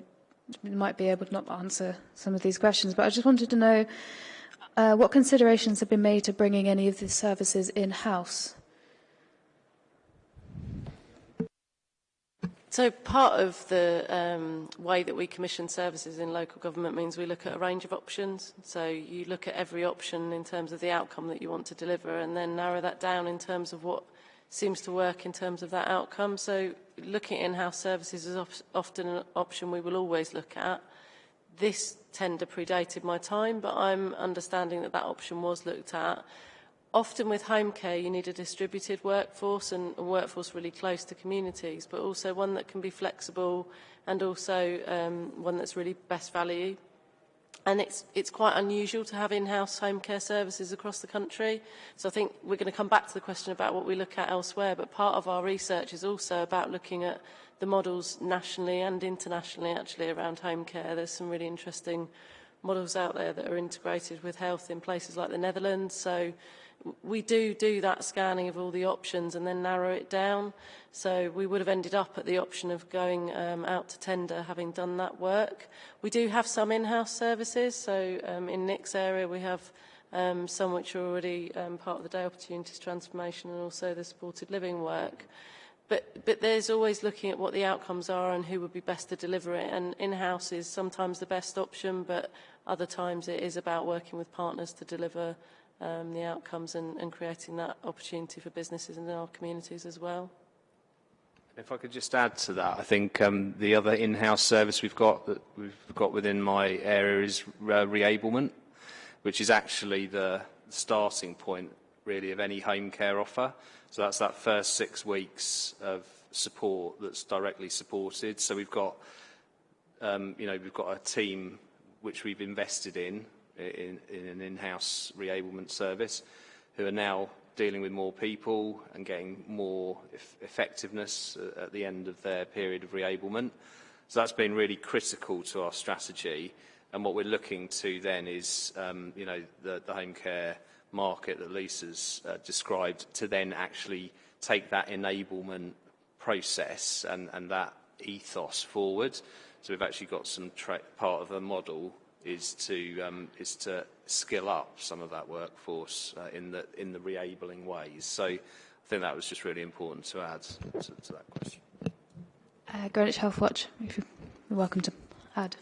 you might be able to not answer some of these questions, but I just wanted to know uh, what considerations have been made to bringing any of these services in-house? So part of the um, way that we commission services in local government means we look at a range of options. So you look at every option in terms of the outcome that you want to deliver and then narrow that down in terms of what seems to work in terms of that outcome. So looking at in-house services is often an option we will always look at. This tender predated my time, but I'm understanding that that option was looked at. Often with home care, you need a distributed workforce and a workforce really close to communities, but also one that can be flexible and also um, one that's really best value. and it's, it's quite unusual to have in-house home care services across the country. So I think we're going to come back to the question about what we look at elsewhere, but part of our research is also about looking at the models nationally and internationally actually around home care. There's some really interesting models out there that are integrated with health in places like the Netherlands. So we do do that scanning of all the options and then narrow it down. So we would have ended up at the option of going um, out to tender having done that work. We do have some in-house services. So um, in Nick's area we have um, some which are already um, part of the Day Opportunities Transformation and also the supported living work. But, but there's always looking at what the outcomes are and who would be best to deliver it. And in-house is sometimes the best option, but other times it is about working with partners to deliver um, the outcomes and, and creating that opportunity for businesses in our communities as well. If I could just add to that, I think um, the other in-house service we've got that we've got within my area is uh, reablement, which is actually the starting point really of any home care offer. So that's that first six weeks of support that's directly supported. So we've got, um, you know, we've got a team which we've invested in in, in an in-house reablement service who are now dealing with more people and getting more eff effectiveness at the end of their period of reablement. So that's been really critical to our strategy. And what we're looking to then is, um, you know, the, the home care market that Lisa's uh, described to then actually take that enablement process and, and that ethos forward. So we've actually got some part of a model is to um, is to skill up some of that workforce uh, in the in the reabling ways. So I think that was just really important to add to, to that question. Uh, Greenwich Health Watch, if you're welcome to add.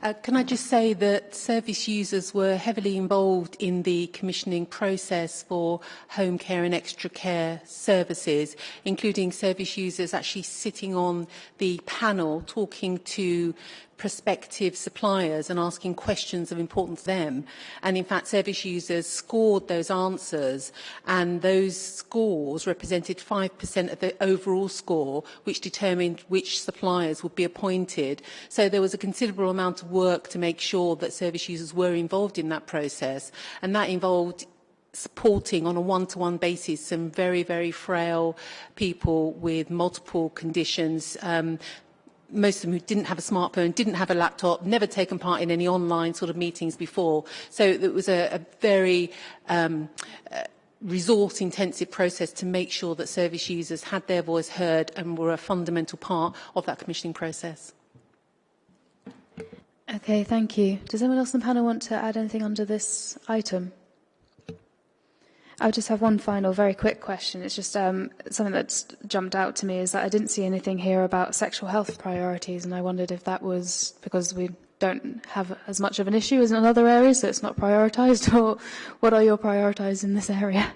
Uh, can I just say that service users were heavily involved in the commissioning process for home care and extra care services, including service users actually sitting on the panel talking to prospective suppliers and asking questions of importance to them. And in fact, service users scored those answers and those scores represented 5% of the overall score, which determined which suppliers would be appointed. So there was a considerable amount of work to make sure that service users were involved in that process. And that involved supporting on a one-to-one -one basis some very, very frail people with multiple conditions um, most of them who didn't have a smartphone, didn't have a laptop, never taken part in any online sort of meetings before. So it was a, a very um, uh, resource-intensive process to make sure that service users had their voice heard and were a fundamental part of that commissioning process. Okay, thank you. Does anyone else on the panel want to add anything under this item? I just have one final, very quick question. It's just um, something that's jumped out to me is that I didn't see anything here about sexual health priorities, and I wondered if that was because we don't have as much of an issue as in other areas, so it's not prioritised, or what are your priorities in this area?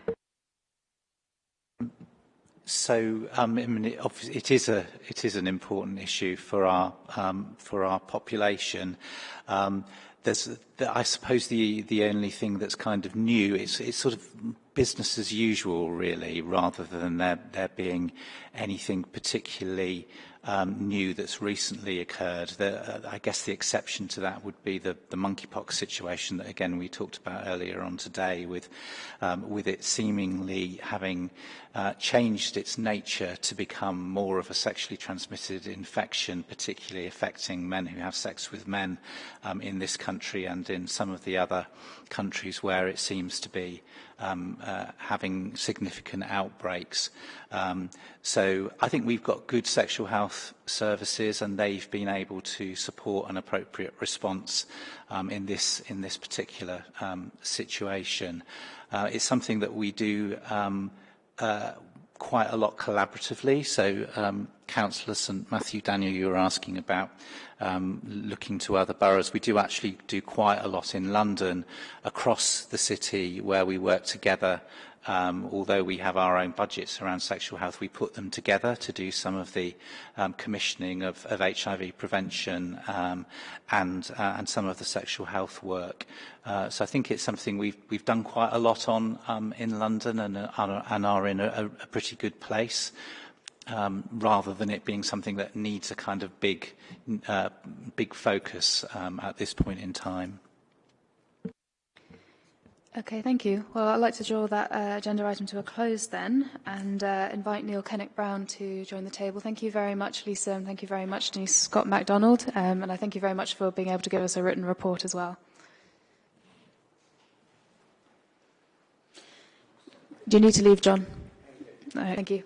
So um, I mean, it, is a it is an important issue for our um, for our population. Um, there's, I suppose the the only thing that's kind of new is it's sort of business as usual, really, rather than there there being anything particularly um, new that's recently occurred. The, uh, I guess the exception to that would be the, the monkeypox situation that, again, we talked about earlier on today, with, um, with it seemingly having uh, changed its nature to become more of a sexually transmitted infection, particularly affecting men who have sex with men um, in this country and in some of the other countries where it seems to be um, uh, having significant outbreaks. Um, so I think we've got good sexual health services and they've been able to support an appropriate response um, in, this, in this particular um, situation. Uh, it's something that we do um, uh, quite a lot collaboratively. So um, Councillor St Matthew Daniel, you were asking about um, looking to other boroughs. We do actually do quite a lot in London across the city where we work together um, although we have our own budgets around sexual health, we put them together to do some of the um, commissioning of, of HIV prevention um, and, uh, and some of the sexual health work. Uh, so I think it's something we've, we've done quite a lot on um, in London and, uh, and are in a, a pretty good place. um, rather than it being something that needs a kind of big, uh, big focus um, at this point in time. Okay, thank you. Well, I'd like to draw that uh, agenda item to a close then and uh, invite Neil Kennett-Brown to join the table. Thank you very much, Lisa, and thank you very much, Denise Scott McDonald. Um, and I thank you very much for being able to give us a written report as well. Do you need to leave, John? No, thank you.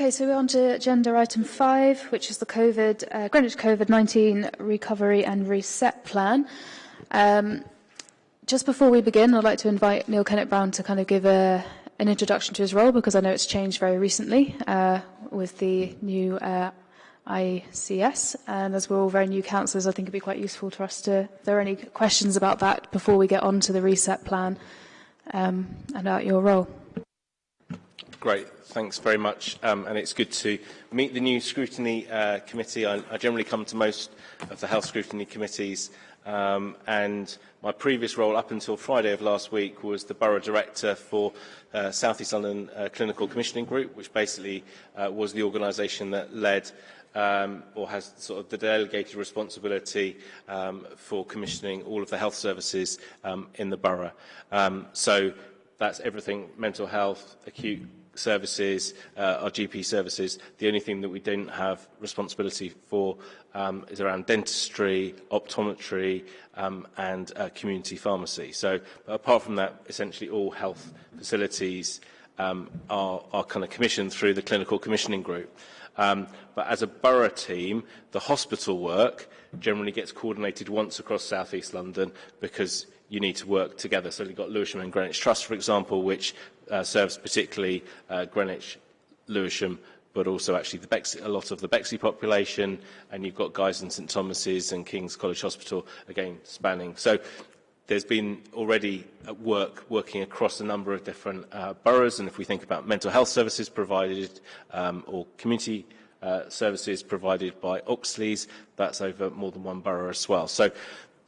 Okay, so we're on to agenda item five, which is the COVID, uh, Greenwich COVID-19 Recovery and Reset Plan. Um, just before we begin, I'd like to invite Neil Kennett-Brown to kind of give a, an introduction to his role, because I know it's changed very recently uh, with the new uh, ICS. And as we're all very new councillors, I think it'd be quite useful for us to, if there are any questions about that before we get on to the reset plan um, and about your role. Great, thanks very much. Um, and it's good to meet the new scrutiny uh, committee. I, I generally come to most of the health scrutiny committees. Um, and my previous role up until Friday of last week was the Borough Director for uh, South East London uh, Clinical Commissioning Group, which basically uh, was the organisation that led um, or has sort of the delegated responsibility um, for commissioning all of the health services um, in the borough. Um, so that's everything mental health, acute services, uh, our GP services. The only thing that we don't have responsibility for um, is around dentistry, optometry, um, and uh, community pharmacy. So, apart from that, essentially all health facilities um, are, are kind of commissioned through the clinical commissioning group. Um, but as a borough team, the hospital work generally gets coordinated once across South East London because you need to work together. So you've got Lewisham and Greenwich Trust, for example, which uh, serves particularly uh, Greenwich, Lewisham, but also actually the Bexley, a lot of the Bexley population, and you've got Guy's and St Thomas's and King's College Hospital, again, spanning. So there's been already work working across a number of different uh, boroughs, and if we think about mental health services provided um, or community uh, services provided by Oxleas, that's over more than one borough as well. So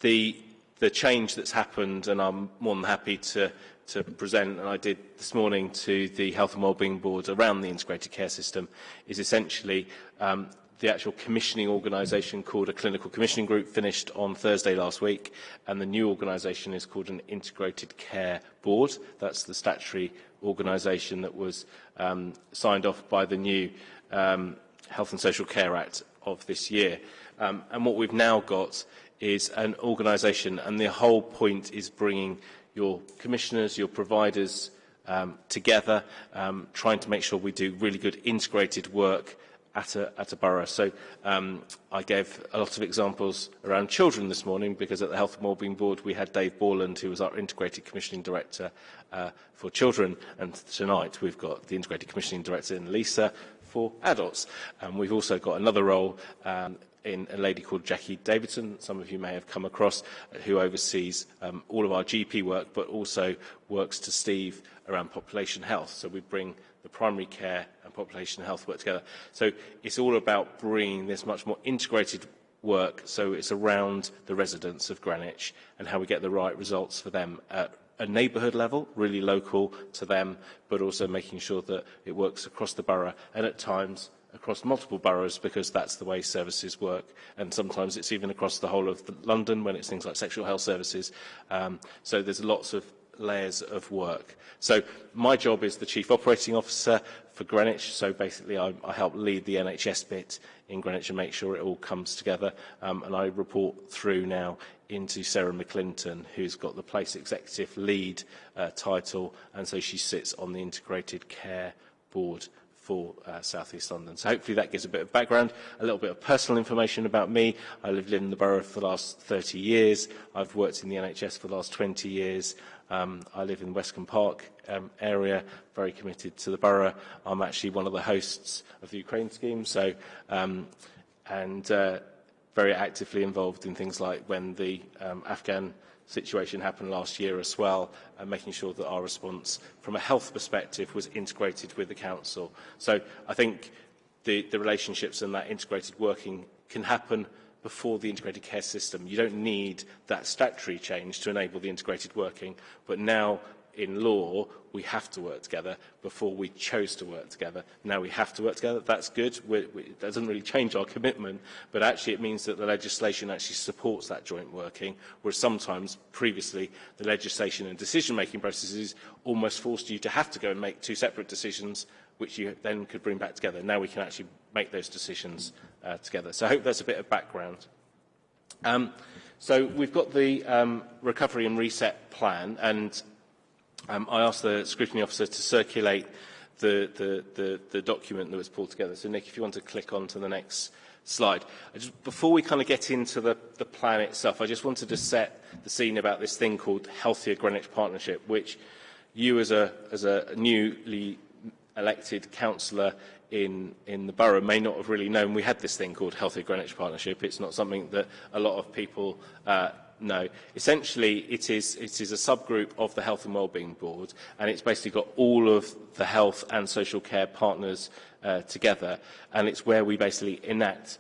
the the change that's happened, and I'm more than happy to, to present, and I did this morning to the Health and Wellbeing Board around the integrated care system, is essentially um, the actual commissioning organisation called a clinical commissioning group finished on Thursday last week, and the new organisation is called an integrated care board. That's the statutory organisation that was um, signed off by the new um, Health and Social Care Act of this year. Um, and what we've now got is an organisation, and the whole point is bringing your commissioners, your providers um, together, um, trying to make sure we do really good integrated work at a, at a borough. So um, I gave a lot of examples around children this morning because at the Health and Wellbeing Board we had Dave Borland who was our Integrated Commissioning Director uh, for children and tonight we've got the Integrated Commissioning Director in Lisa for adults. And um, we've also got another role um, in a lady called Jackie Davidson, some of you may have come across, who oversees um, all of our GP work, but also works to Steve around population health. So we bring the primary care and population health work together. So it's all about bringing this much more integrated work, so it's around the residents of Greenwich and how we get the right results for them at a neighbourhood level, really local to them, but also making sure that it works across the borough and at times across multiple boroughs because that's the way services work. And sometimes it's even across the whole of the London when it's things like sexual health services. Um, so there's lots of layers of work. So my job is the Chief Operating Officer for Greenwich. So basically I, I help lead the NHS bit in Greenwich and make sure it all comes together. Um, and I report through now into Sarah McClinton, who's got the Place Executive Lead uh, title. And so she sits on the Integrated Care Board for uh, South East London. So hopefully that gives a bit of background, a little bit of personal information about me. I've lived in the borough for the last 30 years. I've worked in the NHS for the last 20 years. Um, I live in Westcombe Park um, area, very committed to the borough. I'm actually one of the hosts of the Ukraine scheme, so um, and uh, very actively involved in things like when the um, Afghan situation happened last year as well, and making sure that our response from a health perspective was integrated with the council. So I think the, the relationships and that integrated working can happen before the integrated care system. You don't need that statutory change to enable the integrated working, but now in law, we have to work together. Before we chose to work together. Now we have to work together. That's good. We, we, it doesn't really change our commitment, but actually it means that the legislation actually supports that joint working, whereas sometimes previously the legislation and decision-making processes almost forced you to have to go and make two separate decisions which you then could bring back together. Now we can actually make those decisions uh, together. So I hope that's a bit of background. Um, so we've got the um, recovery and reset plan, and um, I asked the scrutiny officer to circulate the, the, the, the document that was pulled together. So Nick, if you want to click on to the next slide. I just, before we kind of get into the, the plan itself, I just wanted to set the scene about this thing called Healthier Greenwich Partnership, which you as a, as a newly elected councillor in, in the borough may not have really known we had this thing called Healthy Greenwich Partnership. It's not something that a lot of people uh, No. Essentially, it is, it is a subgroup of the Health and Wellbeing Board, and it's basically got all of the health and social care partners uh, together, and it's where we basically enact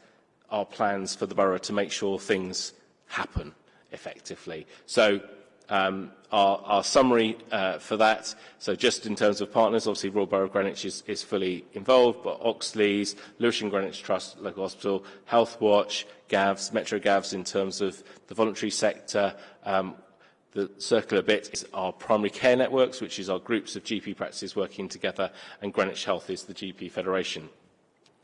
our plans for the borough to make sure things happen effectively. So um, our, our summary uh, for that, so just in terms of partners, obviously Royal Borough of Greenwich is, is fully involved, but Oxleas, Lewisham Greenwich Trust Local Hospital, Health Watch, GAVS, Metro GAVS in terms of the voluntary sector, um, the circular bit is our primary care networks, which is our groups of GP practices working together, and Greenwich Health is the GP Federation.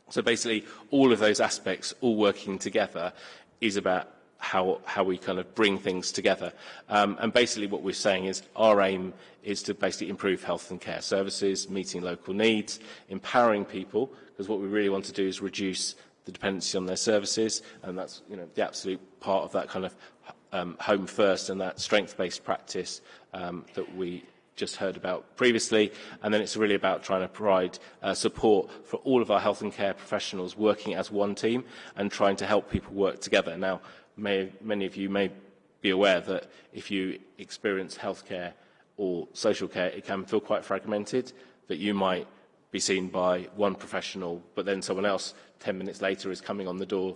So basically, all of those aspects, all working together, is about how, how we kind of bring things together. Um, and basically what we're saying is our aim is to basically improve health and care services, meeting local needs, empowering people, because what we really want to do is reduce the dependency on their services, and that's you know, the absolute part of that kind of um, home first and that strength-based practice um, that we just heard about previously. And then it's really about trying to provide uh, support for all of our health and care professionals working as one team and trying to help people work together. Now, may, many of you may be aware that if you experience healthcare or social care, it can feel quite fragmented, that you might be seen by one professional, but then someone else 10 minutes later is coming on the door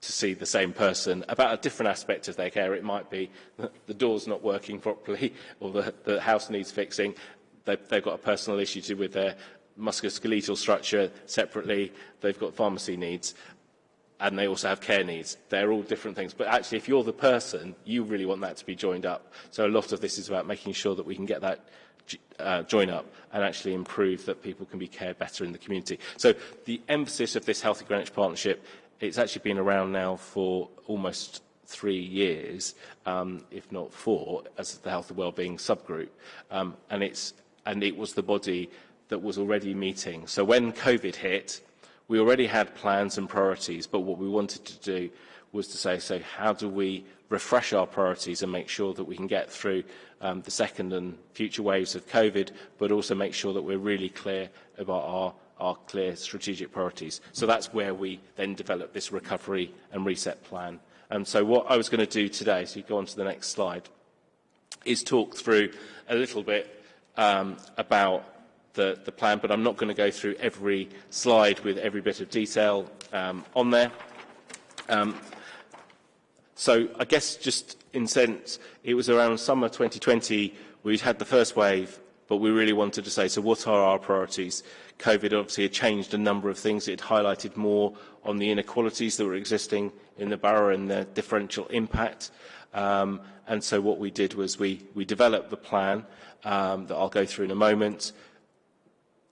to see the same person about a different aspect of their care. It might be that the door's not working properly or the, the house needs fixing. They, they've got a personal issue with their musculoskeletal structure separately. They've got pharmacy needs and they also have care needs. They're all different things. But actually, if you're the person, you really want that to be joined up. So a lot of this is about making sure that we can get that uh, join up and actually improve that people can be cared better in the community. So the emphasis of this Healthy Greenwich Partnership, it's actually been around now for almost three years, um, if not four, as the health and wellbeing subgroup. Um, and, it's, and it was the body that was already meeting. So when COVID hit, We already had plans and priorities, but what we wanted to do was to say, so how do we refresh our priorities and make sure that we can get through um, the second and future waves of COVID, but also make sure that we're really clear about our, our clear strategic priorities. So that's where we then develop this recovery and reset plan. And so what I was going to do today, so you go on to the next slide, is talk through a little bit um, about the, the plan, but I'm not going to go through every slide with every bit of detail um, on there. Um, so I guess just in sense, it was around summer 2020 we'd had the first wave, but we really wanted to say, so what are our priorities? COVID obviously had changed a number of things. It highlighted more on the inequalities that were existing in the borough and the differential impact. Um, and so what we did was we, we developed the plan um, that I'll go through in a moment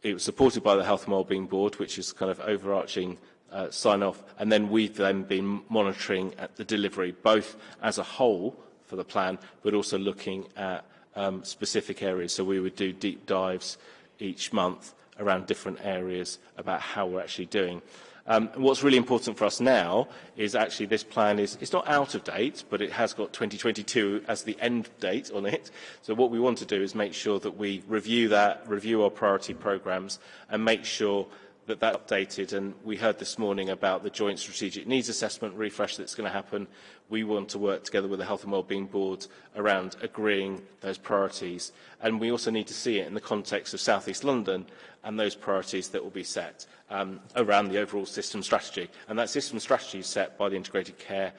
it was supported by the Health and Wellbeing Board, which is kind of overarching uh, sign-off, and then we've then been monitoring at the delivery, both as a whole for the plan, but also looking at um, specific areas. So we would do deep dives each month around different areas about how we're actually doing. Um, what's really important for us now is actually this plan is it's not out of date, but it has got 2022 as the end date on it. So what we want to do is make sure that we review that, review our priority programs, and make sure that that's updated. And we heard this morning about the joint strategic needs assessment refresh that's going to happen. We want to work together with the Health and Wellbeing Board around agreeing those priorities. And we also need to see it in the context of South East London and those priorities that will be set um, around the overall system strategy. And that system strategy is set by the Integrated Care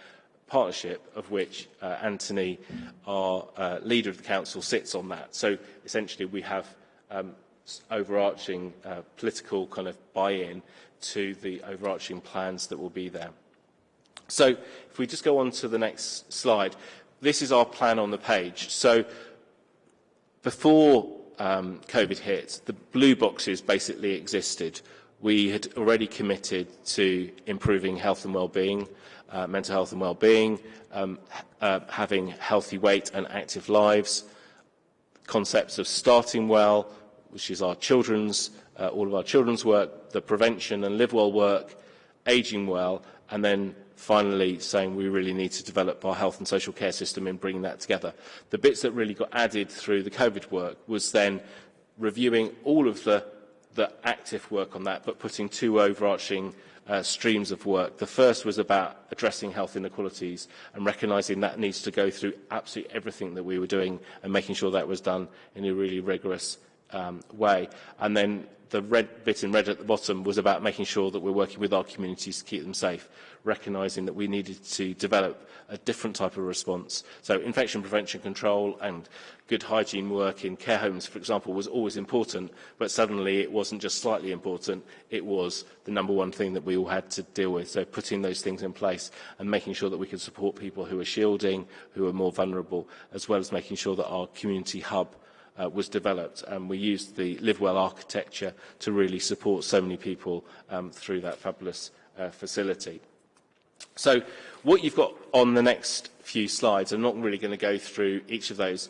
partnership of which uh, Anthony, our uh, leader of the council, sits on that. So essentially we have um, overarching uh, political kind of buy-in to the overarching plans that will be there. So if we just go on to the next slide, this is our plan on the page. So before um, COVID hit, the blue boxes basically existed. We had already committed to improving health and well-being, uh, mental health and well-being, um, uh, having healthy weight and active lives, concepts of starting well, which is our children's, uh, all of our children's work, the prevention and live well work, aging well, and then finally saying we really need to develop our health and social care system and bring that together. The bits that really got added through the COVID work was then reviewing all of the, the active work on that, but putting two overarching uh, streams of work. The first was about addressing health inequalities and recognising that needs to go through absolutely everything that we were doing and making sure that was done in a really rigorous um, way. And then the red bit in red at the bottom was about making sure that we're working with our communities to keep them safe recognising that we needed to develop a different type of response. So infection prevention control and good hygiene work in care homes, for example, was always important, but suddenly it wasn't just slightly important, it was the number one thing that we all had to deal with. So putting those things in place and making sure that we could support people who are shielding, who are more vulnerable, as well as making sure that our community hub uh, was developed and we used the Live Well architecture to really support so many people um, through that fabulous uh, facility. So what you've got on the next few slides, I'm not really going to go through each of those,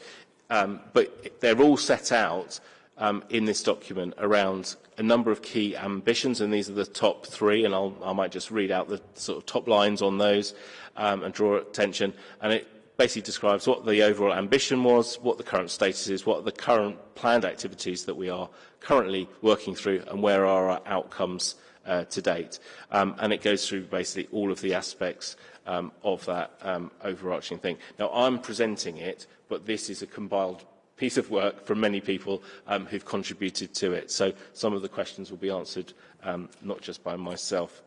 um, but they're all set out um, in this document around a number of key ambitions, and these are the top three, and I'll, I might just read out the sort of top lines on those um, and draw attention. And it basically describes what the overall ambition was, what the current status is, what the current planned activities that we are currently working through, and where are our outcomes uh, to date. Um, and it goes through basically all of the aspects um, of that um, overarching thing. Now, I'm presenting it, but this is a compiled piece of work from many people um, who've contributed to it. So some of the questions will be answered um, not just by myself.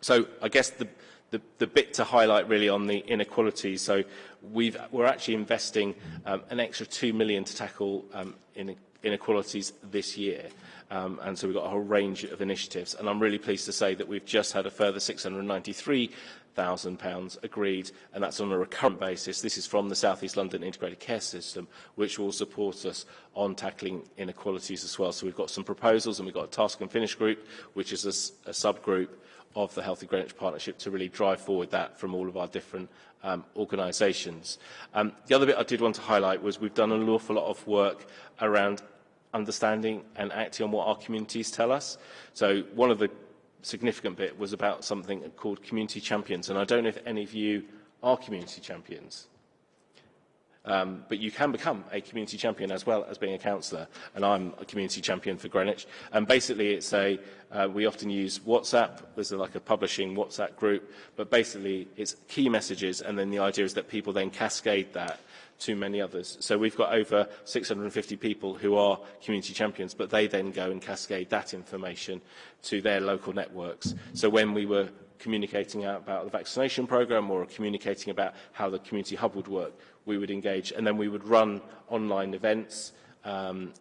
So I guess the, the, the bit to highlight really on the inequalities, so we've, we're actually investing um, an extra 2 million to tackle um, inequalities this year. Um, and so we've got a whole range of initiatives. And I'm really pleased to say that we've just had a further £693,000 agreed, and that's on a recurrent basis. This is from the South East London Integrated Care System, which will support us on tackling inequalities as well. So we've got some proposals, and we've got a task and finish group, which is a, a subgroup of the Healthy Greenwich Partnership to really drive forward that from all of our different um, organisations. Um, the other bit I did want to highlight was we've done an awful lot of work around understanding and acting on what our communities tell us. So one of the significant bit was about something called community champions. And I don't know if any of you are community champions. Um, but you can become a community champion as well as being a councillor, and I'm a community champion for Greenwich. And basically, it's a uh, we often use WhatsApp. There's like a publishing WhatsApp group, but basically, it's key messages, and then the idea is that people then cascade that to many others. So we've got over 650 people who are community champions, but they then go and cascade that information to their local networks. So when we were communicating out about the vaccination programme or communicating about how the community hub would work, we would engage. And then we would run online events um,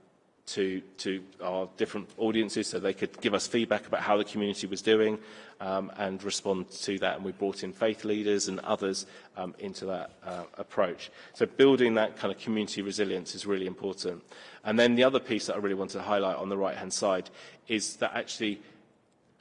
to, to our different audiences so they could give us feedback about how the community was doing um, and respond to that. And we brought in faith leaders and others um, into that uh, approach. So building that kind of community resilience is really important. And then the other piece that I really want to highlight on the right-hand side is that actually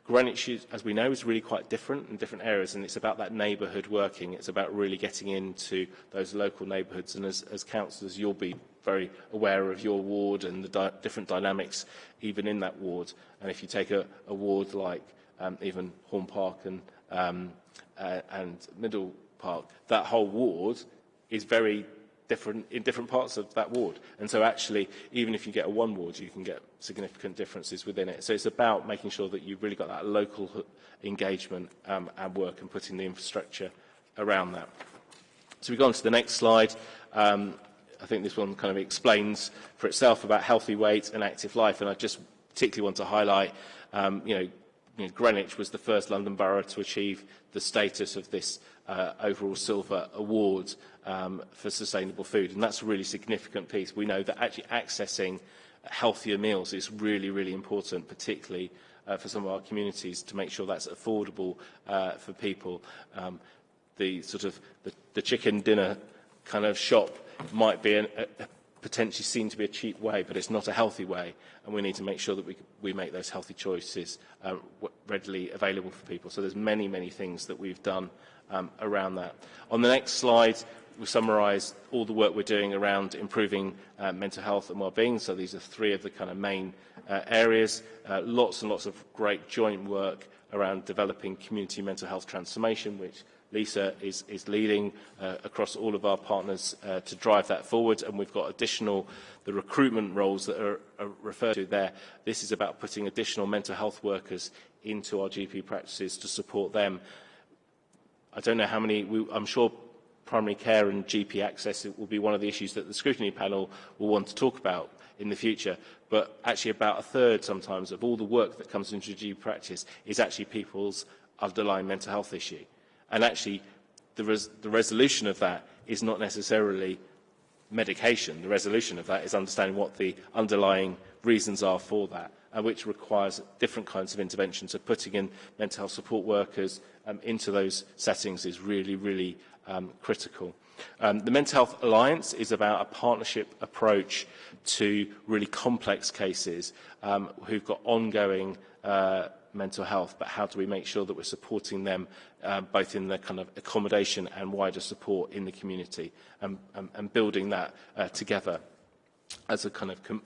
Greenwich, as we know, is really quite different in different areas, and it's about that neighbourhood working. It's about really getting into those local neighbourhoods, and as, as councillors, you'll be very aware of your ward and the di different dynamics even in that ward. And if you take a, a ward like um, even Horn Park and, um, uh, and Middle Park, that whole ward is very different in different parts of that ward. And so actually, even if you get a one ward, you can get significant differences within it. So it's about making sure that you've really got that local engagement um, and work and putting the infrastructure around that. So we go on to the next slide. Um, I think this one kind of explains for itself about healthy weight and active life. And I just particularly want to highlight, um, you know, you know, Greenwich was the first London borough to achieve the status of this uh, overall silver award um, for sustainable food. And that's a really significant piece. We know that actually accessing healthier meals is really, really important, particularly uh, for some of our communities to make sure that's affordable uh, for people. Um, the sort of the, the chicken dinner kind of shop might be an, a, potentially seen to be a cheap way, but it's not a healthy way. And we need to make sure that we, we make those healthy choices um, readily available for people. So there's many, many things that we've done um, around that. On the next slide, we summarise all the work we're doing around improving uh, mental health and well-being. So these are three of the kind of main uh, areas. Uh, lots and lots of great joint work around developing community mental health transformation, which Lisa is, is leading uh, across all of our partners uh, to drive that forward. And we've got additional, the recruitment roles that are, are referred to there. This is about putting additional mental health workers into our GP practices to support them. I don't know how many, we, I'm sure primary care and GP access will be one of the issues that the scrutiny panel will want to talk about in the future. But actually about a third sometimes of all the work that comes into GP practice is actually people's underlying mental health issue. And actually, the, res the resolution of that is not necessarily medication. The resolution of that is understanding what the underlying reasons are for that, and which requires different kinds of interventions. So putting in mental health support workers um, into those settings is really, really um, critical. Um, the Mental Health Alliance is about a partnership approach to really complex cases um, who've got ongoing uh, mental health, but how do we make sure that we're supporting them uh, both in the kind of accommodation and wider support in the community and, and, and building that uh, together as a kind of com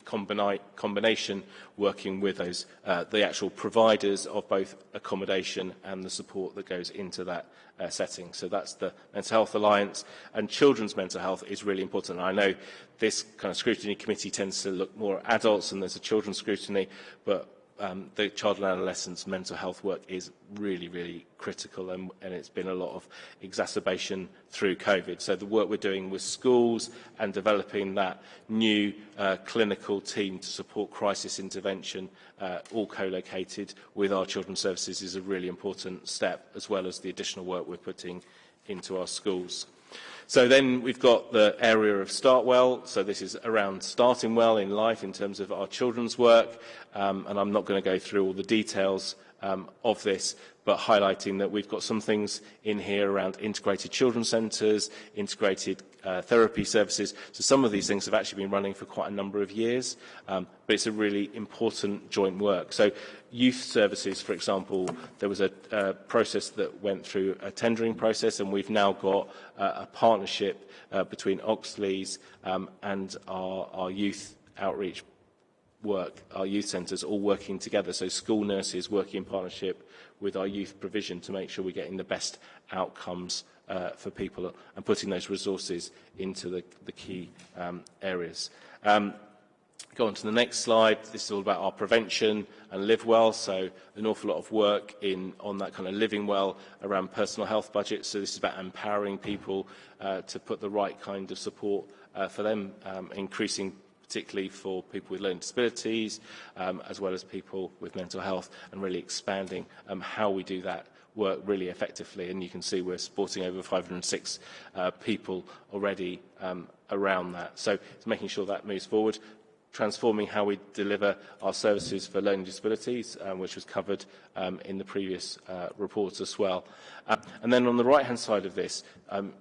combination working with those uh, the actual providers of both accommodation and the support that goes into that uh, setting. So that's the Mental Health Alliance and children's mental health is really important. And I know this kind of scrutiny committee tends to look more at adults and there's a children's scrutiny, but um, the child and adolescents mental health work is really, really critical and, and it's been a lot of exacerbation through COVID. So the work we're doing with schools and developing that new uh, clinical team to support crisis intervention, uh, all co-located with our children's services is a really important step, as well as the additional work we're putting into our schools. So then we've got the area of start well. So this is around starting well in life in terms of our children's work. Um, and I'm not going to go through all the details um, of this, but highlighting that we've got some things in here around integrated children's centres, integrated uh, therapy services. So some of these things have actually been running for quite a number of years, um, but it's a really important joint work. So youth services, for example, there was a, a process that went through a tendering process, and we've now got uh, a partnership uh, between Oxleas um, and our, our youth outreach work, our youth centres all working together. So school nurses working in partnership with our youth provision to make sure we're getting the best outcomes uh, for people and putting those resources into the, the key um, areas. Um, go on to the next slide. This is all about our prevention and live well. So an awful lot of work in on that kind of living well around personal health budgets. So this is about empowering people uh, to put the right kind of support uh, for them, um, increasing particularly for people with learning disabilities, um, as well as people with mental health, and really expanding um, how we do that work really effectively. And you can see we're supporting over 506 uh, people already um, around that. So it's making sure that moves forward transforming how we deliver our services for learning disabilities, um, which was covered um, in the previous uh, reports as well. Uh, and then on the right-hand side of this, um,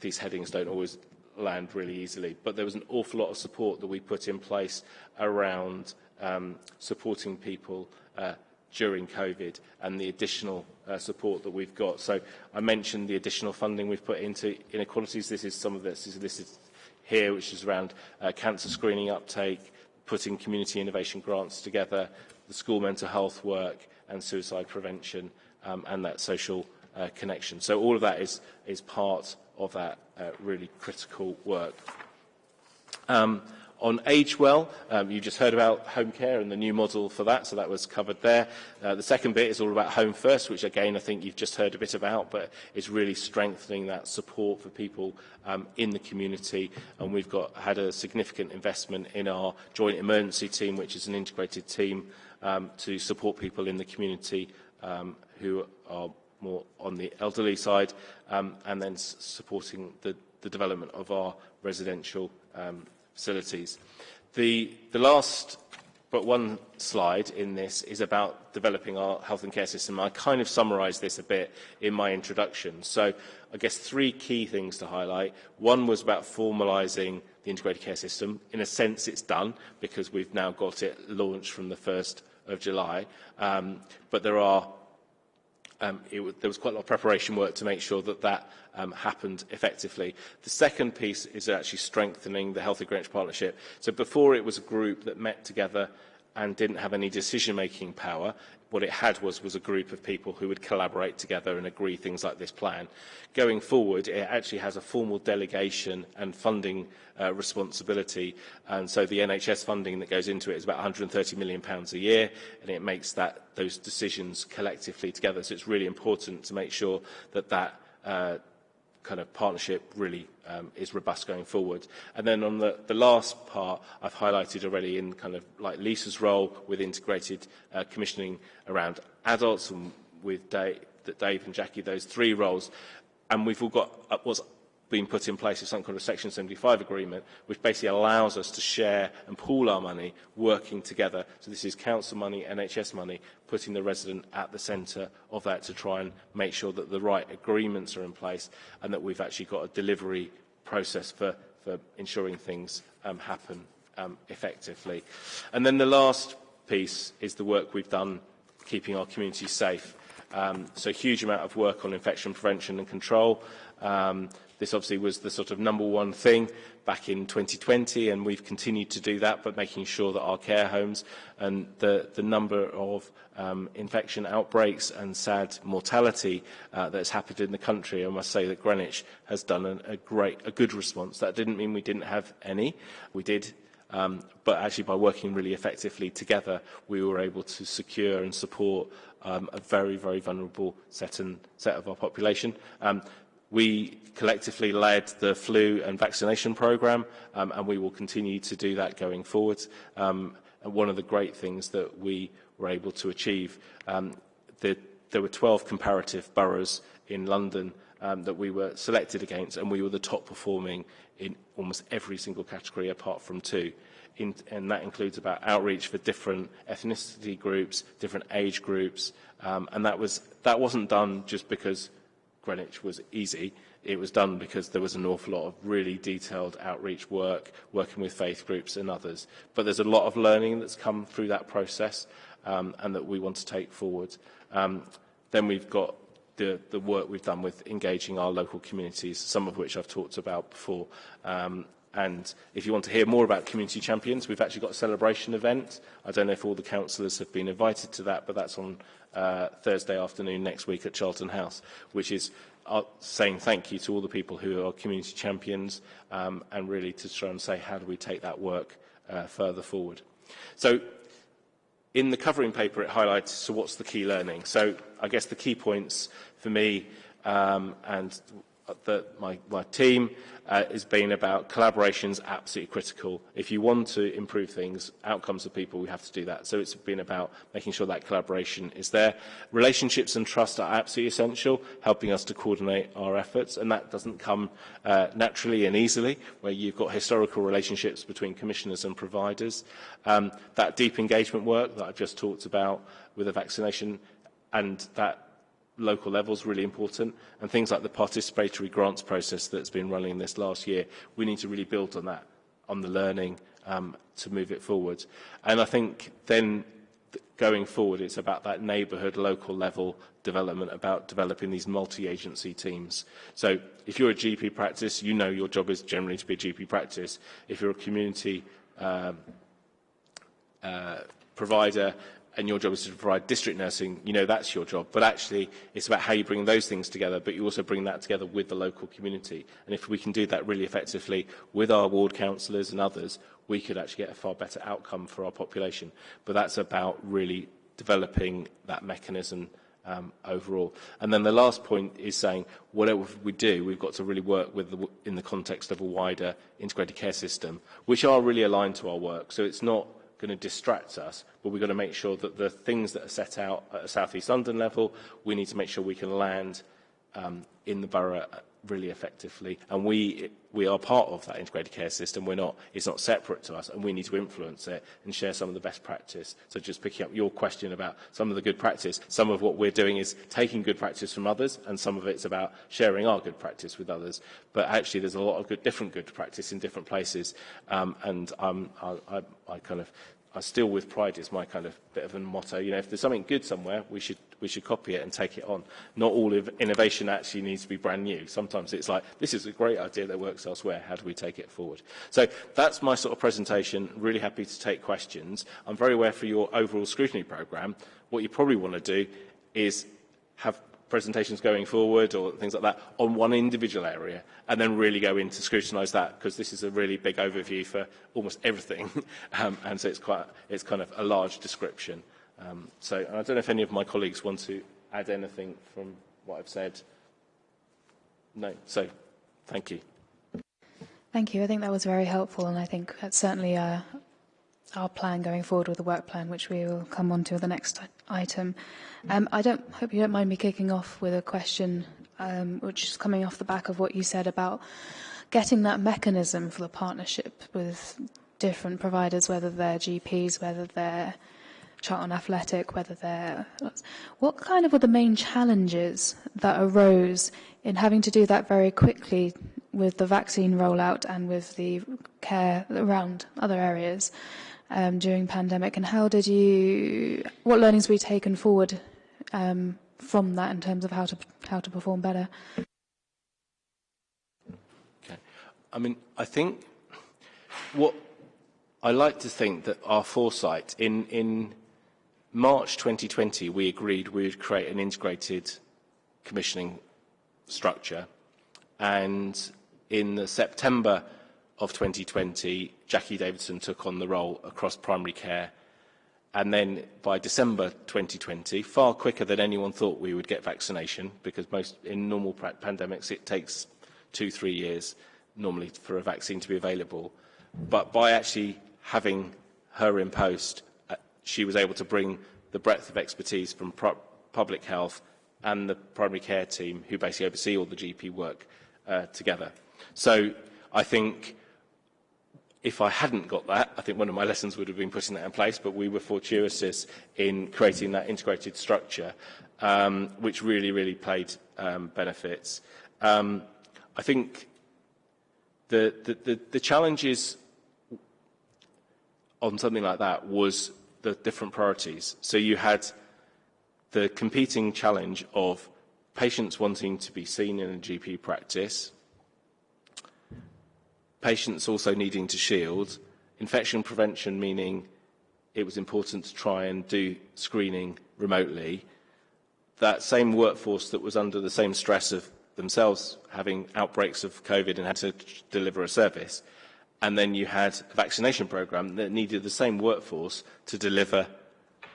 these headings don't always land really easily. But there was an awful lot of support that we put in place around um, supporting people uh, during COVID and the additional uh, support that we've got. So I mentioned the additional funding we've put into inequalities. This is some of this. This is, here, which is around uh, cancer screening uptake, putting community innovation grants together, the school mental health work and suicide prevention um, and that social uh, connection. So all of that is, is part of that uh, really critical work. Um, on Age Well, um, you just heard about home care and the new model for that, so that was covered there. Uh, the second bit is all about Home First, which again I think you've just heard a bit about, but it's really strengthening that support for people um, in the community. And we've got had a significant investment in our joint emergency team, which is an integrated team um, to support people in the community um, who are more on the elderly side, um, and then supporting the, the development of our residential um, facilities. The, the last but one slide in this is about developing our health and care system. I kind of summarised this a bit in my introduction. So I guess three key things to highlight. One was about formalising the integrated care system. In a sense, it's done because we've now got it launched from the 1st of July. Um, but there are um, it, there was quite a lot of preparation work to make sure that that um, happened effectively. The second piece is actually strengthening the Healthy Greenwich Partnership. So before it was a group that met together and didn't have any decision-making power. What it had was, was a group of people who would collaborate together and agree things like this plan. Going forward, it actually has a formal delegation and funding uh, responsibility. And so the NHS funding that goes into it is about 130 million pounds a year, and it makes that, those decisions collectively together. So it's really important to make sure that that uh, kind of partnership really um, is robust going forward. And then on the, the last part, I've highlighted already in kind of like Lisa's role with integrated uh, commissioning around adults and with Dave, Dave and Jackie, those three roles. And we've all got uh, what's been put in place is something called a Section 75 agreement, which basically allows us to share and pool our money working together. So this is council money, NHS money, putting the resident at the centre of that to try and make sure that the right agreements are in place and that we've actually got a delivery process for, for ensuring things um, happen um, effectively. And then the last piece is the work we've done keeping our community safe. Um, so huge amount of work on infection prevention and control. Um, This obviously was the sort of number one thing back in 2020, and we've continued to do that, but making sure that our care homes and the, the number of um, infection outbreaks and sad mortality uh, that's happened in the country, I must say that Greenwich has done a, a great, a good response. That didn't mean we didn't have any. We did Um, but actually, by working really effectively together, we were able to secure and support um, a very, very vulnerable set, and, set of our population. Um, We collectively led the flu and vaccination programme, um, and we will continue to do that going forward. Um, and one of the great things that we were able to achieve, um, the, there were 12 comparative boroughs in London um, that we were selected against, and we were the top performing in almost every single category apart from two. In, and that includes about outreach for different ethnicity groups, different age groups, um, and that was that wasn't done just because Greenwich was easy. It was done because there was an awful lot of really detailed outreach work, working with faith groups and others. But there's a lot of learning that's come through that process um, and that we want to take forward. Um, then we've got the, the work we've done with engaging our local communities, some of which I've talked about before. Um, and if you want to hear more about Community Champions, we've actually got a celebration event. I don't know if all the councillors have been invited to that, but that's on uh, Thursday afternoon next week at Charlton House, which is uh, saying thank you to all the people who are community champions um, and really to try and say how do we take that work uh, further forward. So in the covering paper it highlights so what's the key learning. So I guess the key points for me um, and the, my, my team uh, has been about collaboration is absolutely critical. If you want to improve things, outcomes of people, we have to do that. So it's been about making sure that collaboration is there. Relationships and trust are absolutely essential, helping us to coordinate our efforts, and that doesn't come uh, naturally and easily, where you've got historical relationships between commissioners and providers. Um, that deep engagement work that I've just talked about with the vaccination and that local level is really important. And things like the participatory grants process that's been running this last year, we need to really build on that, on the learning um, to move it forward. And I think then going forward, it's about that neighbourhood, local level development, about developing these multi-agency teams. So if you're a GP practice, you know your job is generally to be a GP practice. If you're a community um, uh, provider, and your job is to provide district nursing, you know that's your job. But actually, it's about how you bring those things together, but you also bring that together with the local community. And if we can do that really effectively with our ward councillors and others, we could actually get a far better outcome for our population. But that's about really developing that mechanism um, overall. And then the last point is saying, whatever we do, we've got to really work with the, in the context of a wider integrated care system, which are really aligned to our work. So it's not going to distract us, but we've got to make sure that the things that are set out at a South East London level, we need to make sure we can land um, in the borough really effectively. And we, we are part of that integrated care system. We're not, it's not separate to us, and we need to influence it and share some of the best practice. So just picking up your question about some of the good practice, some of what we're doing is taking good practice from others, and some of it's about sharing our good practice with others. But actually, there's a lot of good, different good practice in different places, um, and um, I, I, I kind of I still with pride is my kind of bit of a motto. You know, if there's something good somewhere, we should we should copy it and take it on. Not all innovation actually needs to be brand new. Sometimes it's like, this is a great idea that works elsewhere. How do we take it forward? So that's my sort of presentation. Really happy to take questions. I'm very aware for your overall scrutiny programme, what you probably want to do is have presentations going forward or things like that on one individual area and then really go in to scrutinise that because this is a really big overview for almost everything um, and so it's quite it's kind of a large description Um, so I don't know if any of my colleagues want to add anything from what I've said. No. So thank you. Thank you. I think that was very helpful, and I think that's certainly uh, our plan going forward with the work plan, which we will come on to the next item. Um, I don't hope you don't mind me kicking off with a question, um, which is coming off the back of what you said about getting that mechanism for the partnership with different providers, whether they're GPs, whether they're Charlton Athletic, whether they're... What kind of were the main challenges that arose in having to do that very quickly with the vaccine rollout and with the care around other areas um, during pandemic? And how did you... What learnings were taken forward um, from that in terms of how to how to perform better? Okay. I mean, I think what I like to think that our foresight in in March 2020, we agreed we would create an integrated commissioning structure. And in the September of 2020, Jackie Davidson took on the role across primary care. And then by December 2020, far quicker than anyone thought we would get vaccination, because most in normal pandemics it takes two, three years normally for a vaccine to be available. But by actually having her in post, she was able to bring the breadth of expertise from public health and the primary care team, who basically oversee all the GP work, uh, together. So I think if I hadn't got that, I think one of my lessons would have been putting that in place, but we were fortuitous in creating that integrated structure, um, which really, really played um, benefits. Um, I think the, the, the, the challenges on something like that was the different priorities. So you had the competing challenge of patients wanting to be seen in a GP practice, patients also needing to shield, infection prevention meaning it was important to try and do screening remotely, that same workforce that was under the same stress of themselves having outbreaks of COVID and had to deliver a service, and then you had a vaccination programme that needed the same workforce to deliver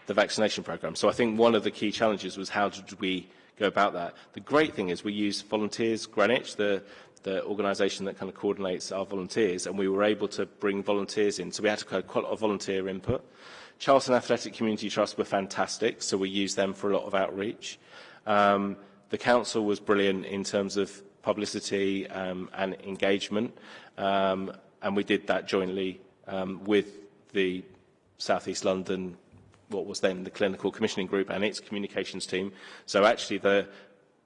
the vaccination programme. So I think one of the key challenges was how did we go about that. The great thing is we used volunteers, Greenwich, the, the organisation that kind of coordinates our volunteers, and we were able to bring volunteers in. So we had quite a lot of volunteer input. Charlton Athletic Community Trust were fantastic, so we used them for a lot of outreach. Um, the council was brilliant in terms of publicity um, and engagement. Um, and we did that jointly um, with the South East London, what was then the Clinical Commissioning Group and its communications team. So actually the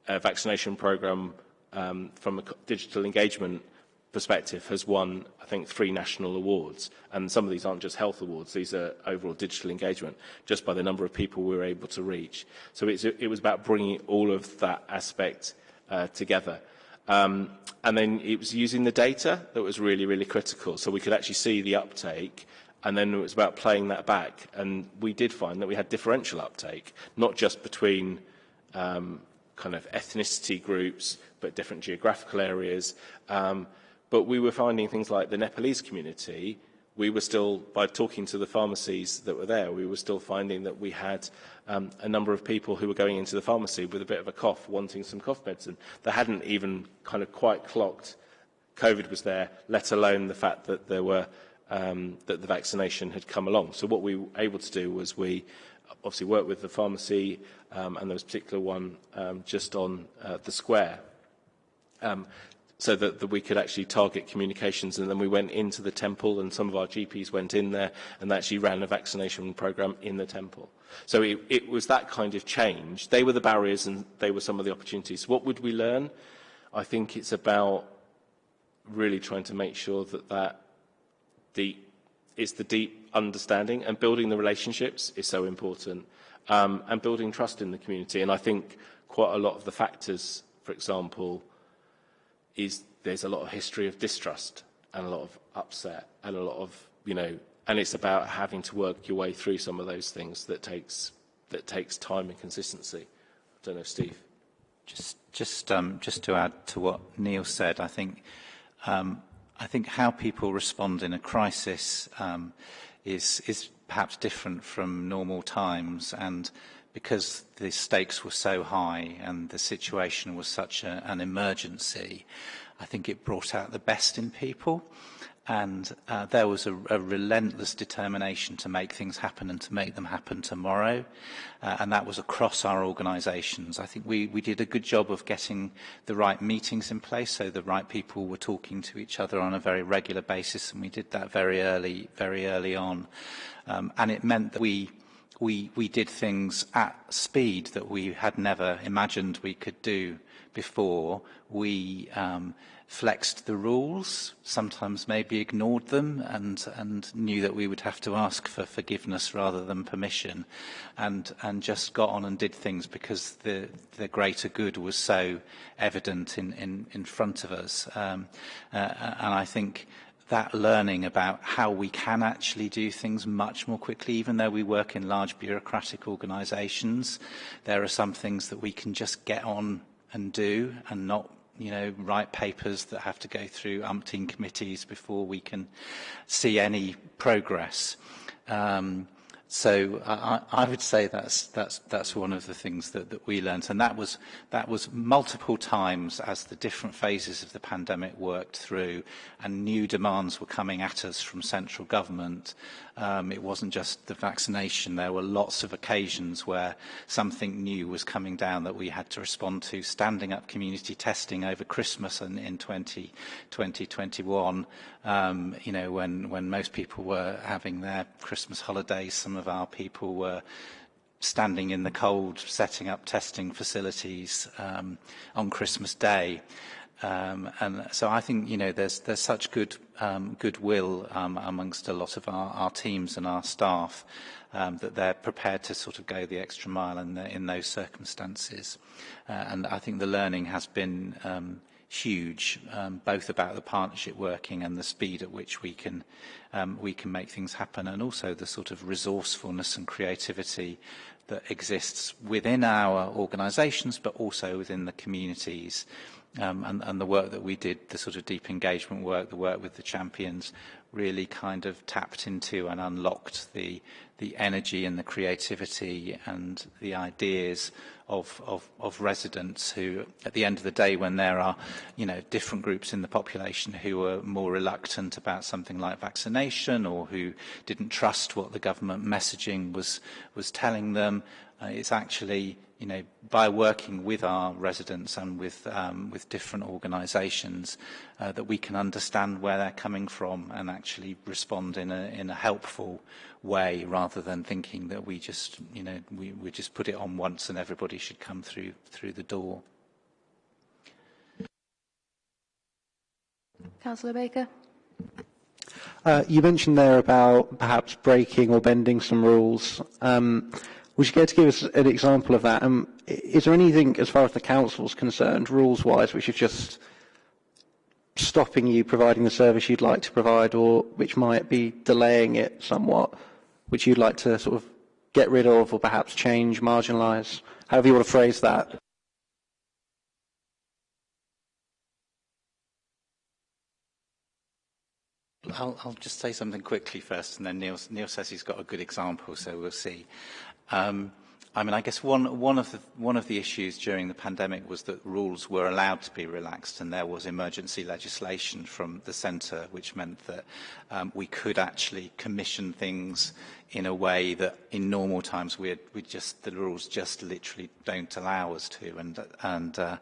uh, vaccination programme um, from a digital engagement perspective has won, I think, three national awards. And some of these aren't just health awards, these are overall digital engagement, just by the number of people we were able to reach. So it's, it was about bringing all of that aspect uh, together. Um, and then it was using the data that was really, really critical. So we could actually see the uptake and then it was about playing that back. And we did find that we had differential uptake, not just between um, kind of ethnicity groups, but different geographical areas. Um, but we were finding things like the Nepalese community, we were still, by talking to the pharmacies that were there, we were still finding that we had um, a number of people who were going into the pharmacy with a bit of a cough, wanting some cough medicine. They hadn't even kind of quite clocked COVID was there, let alone the fact that there were um, that the vaccination had come along. So what we were able to do was we obviously worked with the pharmacy, um, and there was a particular one um, just on uh, the square, um, so that, that we could actually target communications. And then we went into the temple, and some of our GPs went in there and actually ran a vaccination program in the temple. So it, it was that kind of change. They were the barriers, and they were some of the opportunities. What would we learn? I think it's about really trying to make sure that that deep, it's the deep understanding and building the relationships is so important um, and building trust in the community. And I think quite a lot of the factors, for example, is there's a lot of history of distrust and a lot of upset and a lot of, you know, and it's about having to work your way through some of those things that takes, that takes time and consistency. I don't know, Steve. Just, just, um, just to add to what Neil said, I think um, I think how people respond in a crisis um, is, is perhaps different from normal times and because the stakes were so high and the situation was such a, an emergency, I think it brought out the best in people. And uh, there was a, a relentless determination to make things happen and to make them happen tomorrow uh, and that was across our organisations. I think we, we did a good job of getting the right meetings in place so the right people were talking to each other on a very regular basis and we did that very early, very early on um, and it meant that we we, we did things at speed that we had never imagined we could do before. We um, flexed the rules, sometimes maybe ignored them and, and knew that we would have to ask for forgiveness rather than permission and, and just got on and did things because the, the greater good was so evident in, in, in front of us. Um, uh, and I think that learning about how we can actually do things much more quickly, even though we work in large bureaucratic organisations, there are some things that we can just get on and do and not you know, write papers that have to go through umpteen committees before we can see any progress. Um, so I, I would say that's that's that's one of the things that, that we learned, and that was that was multiple times as the different phases of the pandemic worked through, and new demands were coming at us from central government. Um, it wasn't just the vaccination; there were lots of occasions where something new was coming down that we had to respond to. Standing up community testing over Christmas and in 20, 2021, um, you know, when when most people were having their Christmas holidays, some of our people were standing in the cold, setting up testing facilities um, on Christmas Day. Um, and so I think you know there's there's such good um, goodwill um, amongst a lot of our, our teams and our staff um, that they're prepared to sort of go the extra mile in, the, in those circumstances. Uh, and I think the learning has been um, huge, um, both about the partnership working and the speed at which we can um, we can make things happen, and also the sort of resourcefulness and creativity that exists within our organisations, but also within the communities. Um, and, and the work that we did, the sort of deep engagement work, the work with the champions, really kind of tapped into and unlocked the the energy and the creativity and the ideas of, of, of residents who, at the end of the day, when there are, you know, different groups in the population who are more reluctant about something like vaccination or who didn't trust what the government messaging was, was telling them, uh, it's actually you know, by working with our residents and with, um, with different organisations, uh, that we can understand where they're coming from and actually respond in a, in a helpful way rather than thinking that we just, you know, we, we just put it on once and everybody should come through, through the door. Councillor Baker. Uh, you mentioned there about perhaps breaking or bending some rules. Um, Would you care to give us an example of that? Um, is there anything, as far as the council is concerned, rules-wise, which is just stopping you providing the service you'd like to provide or which might be delaying it somewhat, which you'd like to sort of get rid of or perhaps change, marginalise, however you want to phrase that? I'll, I'll just say something quickly first, and then Neil, Neil says he's got a good example, so we'll see. Um, I mean, I guess one, one, of the, one of the issues during the pandemic was that rules were allowed to be relaxed, and there was emergency legislation from the centre, which meant that um, we could actually commission things in a way that in normal times we just the rules just literally don't allow us to. And and uh,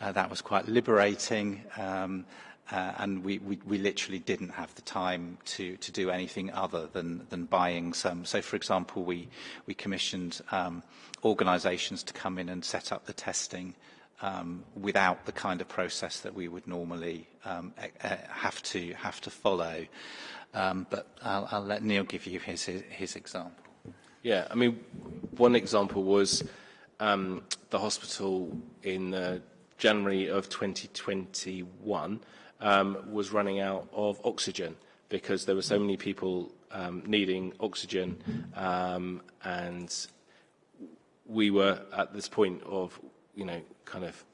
uh, that was quite liberating. Um, uh, and we, we, we literally didn't have the time to, to do anything other than, than buying some. So, for example, we, we commissioned um, organisations to come in and set up the testing um, without the kind of process that we would normally um, have to have to follow. Um, but I'll, I'll let Neil give you his, his, his example. Yeah, I mean, one example was um, the hospital in uh, January of 2021 um, was running out of oxygen because there were so many people um, needing oxygen um, and we were at this point of, you know, kind of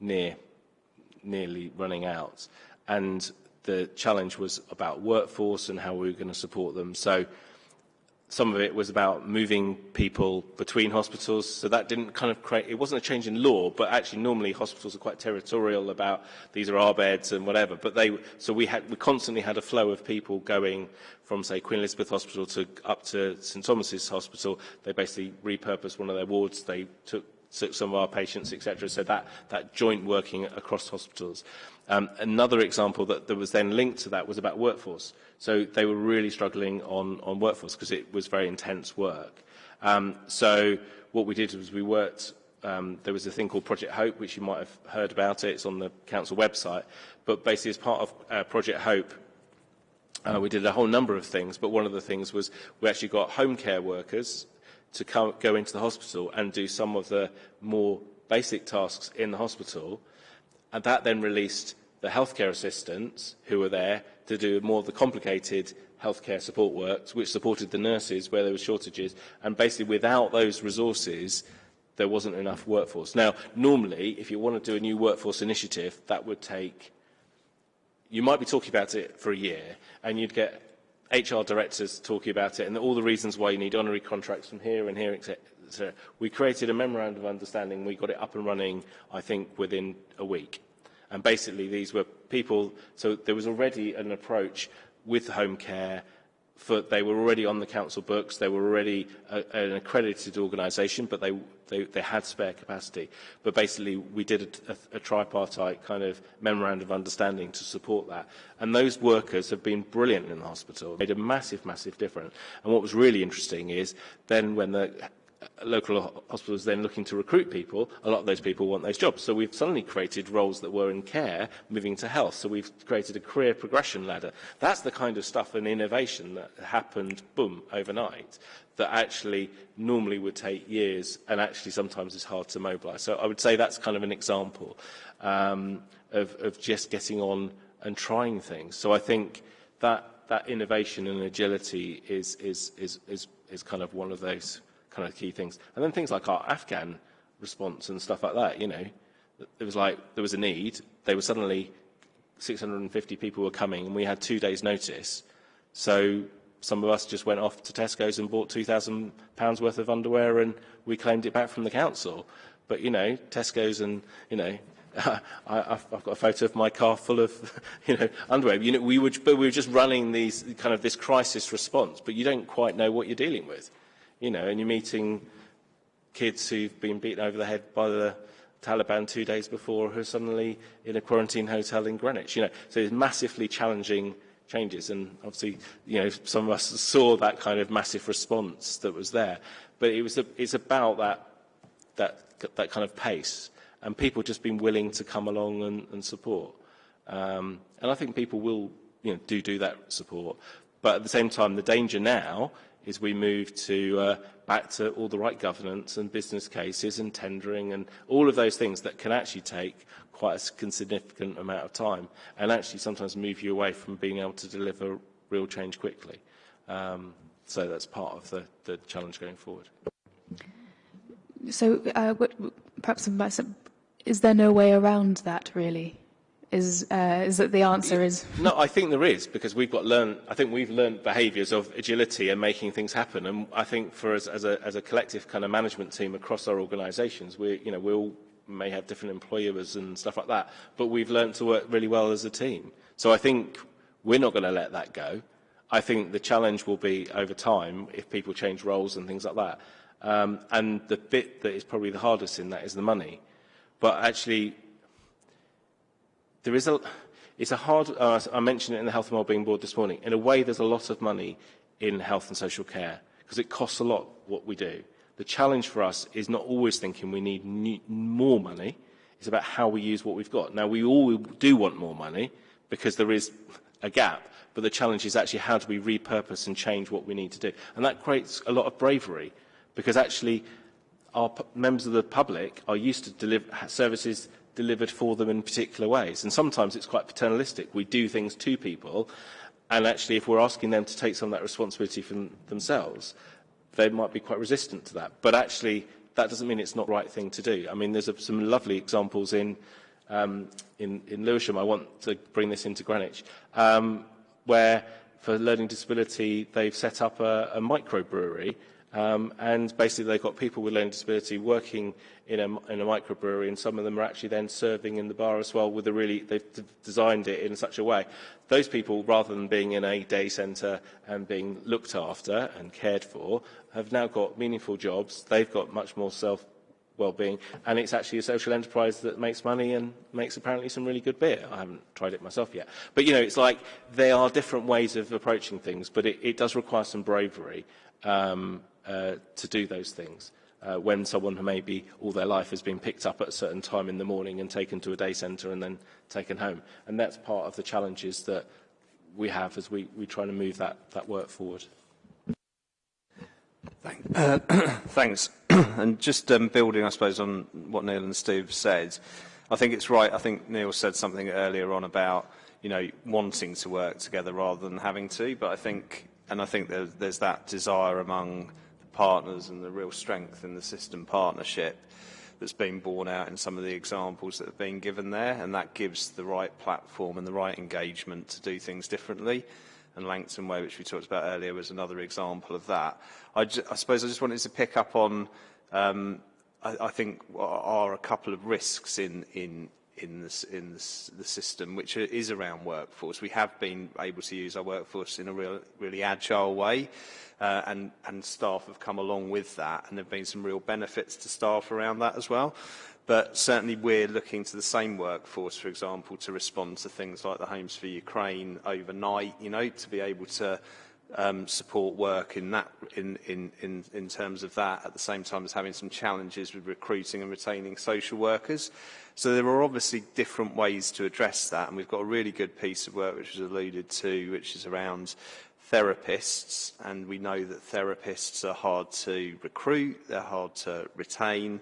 near, nearly running out. And the challenge was about workforce and how we were going to support them. So some of it was about moving people between hospitals. So that didn't kind of create, it wasn't a change in law, but actually normally hospitals are quite territorial about these are our beds and whatever. But they, so we had, we constantly had a flow of people going from say Queen Elizabeth Hospital to up to St Thomas's Hospital. They basically repurposed one of their wards. They took some of our patients, etc. So that, that joint working across hospitals. Um, another example that, that was then linked to that was about workforce. So they were really struggling on, on workforce because it was very intense work. Um, so what we did was we worked, um, there was a thing called Project Hope, which you might have heard about it, it's on the council website. But basically as part of uh, Project Hope, uh, we did a whole number of things, but one of the things was we actually got home care workers to come, go into the hospital and do some of the more basic tasks in the hospital. And that then released the healthcare assistants who were there to do more of the complicated healthcare support work, which supported the nurses where there were shortages. And basically, without those resources, there wasn't enough workforce. Now, normally, if you want to do a new workforce initiative, that would take, you might be talking about it for a year, and you'd get HR directors talking about it and all the reasons why you need honorary contracts from here and here, etc. We created a memorandum of understanding. We got it up and running, I think, within a week. And basically, these were people, so there was already an approach with home care for, they were already on the council books, they were already a, an accredited organisation, but they, they, they had spare capacity. But basically, we did a, a, a tripartite kind of memorandum of understanding to support that. And those workers have been brilliant in the hospital, made a massive, massive difference. And what was really interesting is then when the local hospitals then looking to recruit people, a lot of those people want those jobs. So we've suddenly created roles that were in care moving to health. So we've created a career progression ladder. That's the kind of stuff and innovation that happened, boom, overnight, that actually normally would take years and actually sometimes is hard to mobilise. So I would say that's kind of an example um, of, of just getting on and trying things. So I think that, that innovation and agility is, is, is, is, is kind of one of those kind of key things. And then things like our Afghan response and stuff like that, you know, it was like there was a need. They were suddenly 650 people were coming and we had two days notice. So some of us just went off to Tesco's and bought £2,000 worth of underwear and we claimed it back from the council. But, you know, Tesco's and, you know, I, I've, I've got a photo of my car full of, you know, underwear. You know, we were, but we were just running these kind of this crisis response, but you don't quite know what you're dealing with you know, and you're meeting kids who've been beaten over the head by the Taliban two days before who are suddenly in a quarantine hotel in Greenwich, you know. So it's massively challenging changes and obviously, you know, some of us saw that kind of massive response that was there. But it was a, it's about that, that, that kind of pace and people just being willing to come along and, and support. Um, and I think people will, you know, do do that support. But at the same time, the danger now is we move to uh, back to all the right governance and business cases and tendering and all of those things that can actually take quite a significant amount of time and actually sometimes move you away from being able to deliver real change quickly. Um, so that's part of the, the challenge going forward. So uh, what, perhaps is there no way around that really? Is, uh, is that the answer is? No, I think there is because we've got learn. I think we've learned behaviours of agility and making things happen. And I think for us as a, as a collective kind of management team across our organisations, we you know we all may have different employers and stuff like that, but we've learned to work really well as a team. So I think we're not going to let that go. I think the challenge will be over time if people change roles and things like that. Um, and the bit that is probably the hardest in that is the money. But actually, there is a, it's a hard, uh, I mentioned it in the Health and Wellbeing Board this morning, in a way there's a lot of money in health and social care because it costs a lot what we do. The challenge for us is not always thinking we need new, more money, it's about how we use what we've got. Now, we all do want more money because there is a gap, but the challenge is actually how do we repurpose and change what we need to do. And that creates a lot of bravery because actually our members of the public are used to deliver services delivered for them in particular ways. And sometimes it's quite paternalistic. We do things to people, and actually if we're asking them to take some of that responsibility from themselves, they might be quite resistant to that. But actually, that doesn't mean it's not the right thing to do. I mean, there's a, some lovely examples in, um, in, in Lewisham. I want to bring this into Greenwich, um, where for learning disability, they've set up a, a microbrewery Um, and basically they've got people with learning disability working in a, in a microbrewery and some of them are actually then serving in the bar as well with a really, they've designed it in such a way. Those people, rather than being in a day centre and being looked after and cared for, have now got meaningful jobs. They've got much more self well-being, and it's actually a social enterprise that makes money and makes apparently some really good beer. I haven't tried it myself yet. But, you know, it's like there are different ways of approaching things, but it, it does require some bravery. Um, uh, to do those things. Uh, when someone who maybe all their life has been picked up at a certain time in the morning and taken to a day centre and then taken home. And that's part of the challenges that we have as we, we try to move that, that work forward. Thank, uh, thanks. and just um, building, I suppose, on what Neil and Steve said, I think it's right. I think Neil said something earlier on about, you know, wanting to work together rather than having to. But I think, and I think there's, there's that desire among partners and the real strength in the system partnership that's been borne out in some of the examples that have been given there, and that gives the right platform and the right engagement to do things differently. And Langton Way, which we talked about earlier, was another example of that. I, I suppose I just wanted to pick up on, um, I, I think, are a couple of risks in, in, in, this, in this, the system, which is around workforce. We have been able to use our workforce in a real, really agile way uh, and, and staff have come along with that, and there have been some real benefits to staff around that as well. But certainly we're looking to the same workforce, for example, to respond to things like the Homes for Ukraine overnight, you know, to be able to um, support work in, that, in, in, in, in terms of that at the same time as having some challenges with recruiting and retaining social workers. So there are obviously different ways to address that, and we've got a really good piece of work which was alluded to, which is around therapists, and we know that therapists are hard to recruit, they're hard to retain,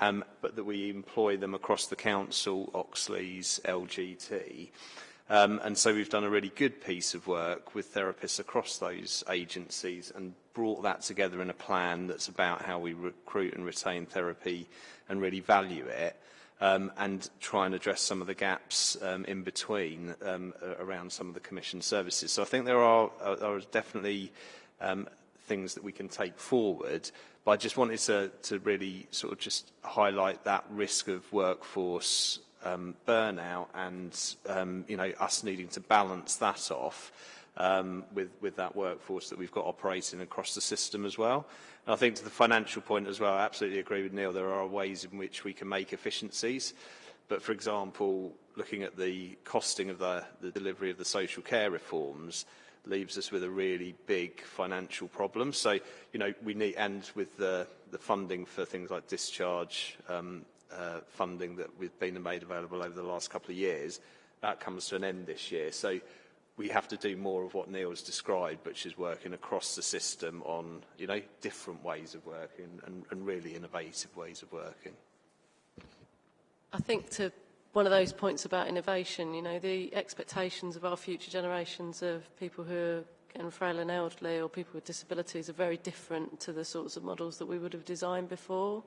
um, but that we employ them across the council, Oxleas, LGT. Um, and so we've done a really good piece of work with therapists across those agencies and brought that together in a plan that's about how we recruit and retain therapy and really value it um, and try and address some of the gaps um, in between um, around some of the commission services. So I think there are, are definitely um, things that we can take forward, but I just wanted to, to really sort of just highlight that risk of workforce um, burnout and um, you know us needing to balance that off um, with, with that workforce that we've got operating across the system as well. And I think to the financial point as well, I absolutely agree with Neil, there are ways in which we can make efficiencies. But for example, looking at the costing of the, the delivery of the social care reforms leaves us with a really big financial problem. So, you know, we need, and with the, the funding for things like discharge um, Uh, funding that we've been made available over the last couple of years, that comes to an end this year. So we have to do more of what Neil has described, which is working across the system on, you know, different ways of working and, really innovative ways of working. I think to one of those points about innovation, you know, the expectations of our future generations of people who are frail and elderly or people with disabilities are very different to the sorts of models that we would have designed before.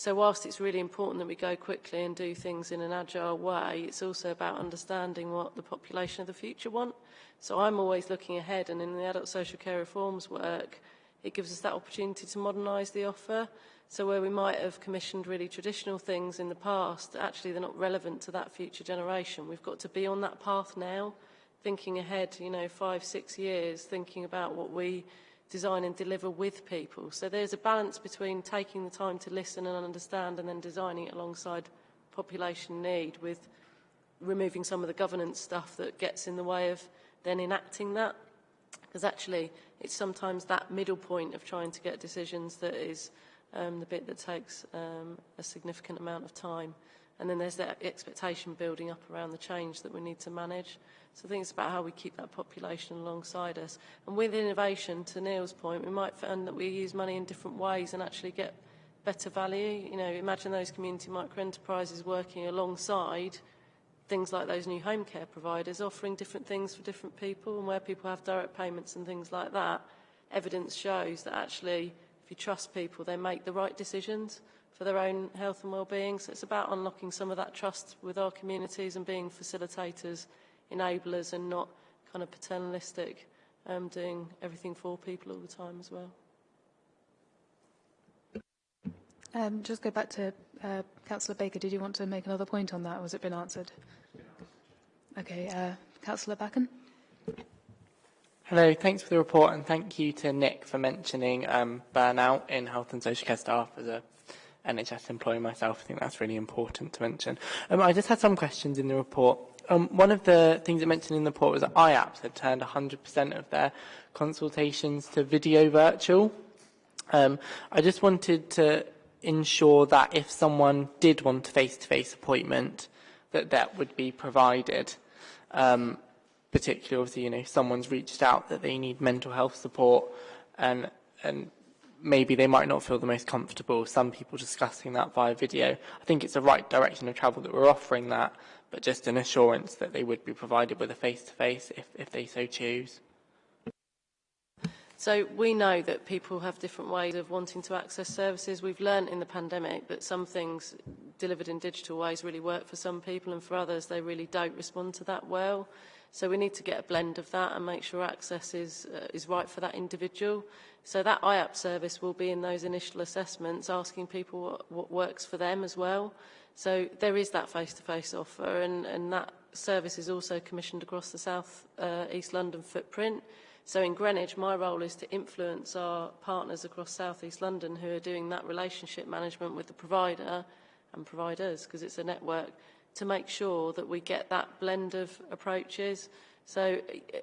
So whilst it's really important that we go quickly and do things in an agile way, it's also about understanding what the population of the future want. So I'm always looking ahead and in the adult social care reforms work, it gives us that opportunity to modernise the offer. So where we might have commissioned really traditional things in the past, actually they're not relevant to that future generation. We've got to be on that path now, thinking ahead, you know, five, six years, thinking about what we design and deliver with people. So there's a balance between taking the time to listen and understand and then designing it alongside population need with removing some of the governance stuff that gets in the way of then enacting that. Because actually, it's sometimes that middle point of trying to get decisions that is um, the bit that takes um, a significant amount of time. And then there's that expectation building up around the change that we need to manage. So I think it's about how we keep that population alongside us. And with innovation, to Neil's point, we might find that we use money in different ways and actually get better value. You know, imagine those community micro-enterprises working alongside things like those new home care providers, offering different things for different people, and where people have direct payments and things like that, evidence shows that actually if you trust people, they make the right decisions for their own health and well-being. So it's about unlocking some of that trust with our communities and being facilitators, enablers, and not kind of paternalistic, um, doing everything for people all the time as well. Um, just go back to uh, Councillor Baker. Did you want to make another point on that, or has it been answered? Okay, uh, Councillor Backon. Hello, thanks for the report and thank you to Nick for mentioning um, burnout in health and social care staff as a NHS employee myself. I think that's really important to mention. Um, I just had some questions in the report. Um, one of the things it mentioned in the report was that IAPS had turned 100% of their consultations to video virtual. Um, I just wanted to ensure that if someone did want a face-to-face -face appointment, that that would be provided. Um, particularly obviously, you know, someone's reached out that they need mental health support and, and maybe they might not feel the most comfortable, some people discussing that via video. I think it's the right direction of travel that we're offering that, but just an assurance that they would be provided with a face-to-face -face if, if they so choose. So we know that people have different ways of wanting to access services. We've learned in the pandemic that some things delivered in digital ways really work for some people and for others they really don't respond to that well. So we need to get a blend of that and make sure access is, uh, is right for that individual. So that IAP service will be in those initial assessments, asking people what, what works for them as well. So there is that face-to-face -face offer, and, and that service is also commissioned across the South uh, East London footprint. So in Greenwich, my role is to influence our partners across South East London who are doing that relationship management with the provider and providers, because it's a network, to make sure that we get that blend of approaches. So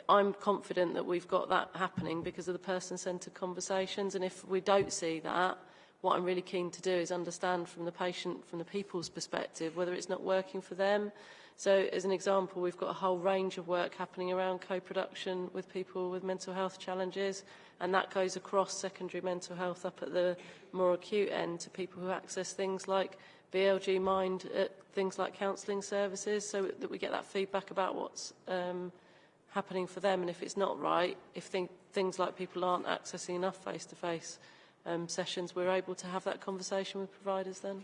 I'm confident that we've got that happening because of the person-centred conversations. And if we don't see that, what I'm really keen to do is understand from the patient, from the people's perspective, whether it's not working for them. So as an example, we've got a whole range of work happening around co-production with people with mental health challenges. And that goes across secondary mental health up at the more acute end to people who access things like BLG Mind at things like counselling services so that we get that feedback about what's um, happening for them and if it's not right, if th things like people aren't accessing enough face-to-face -face, um, sessions, we're able to have that conversation with providers then.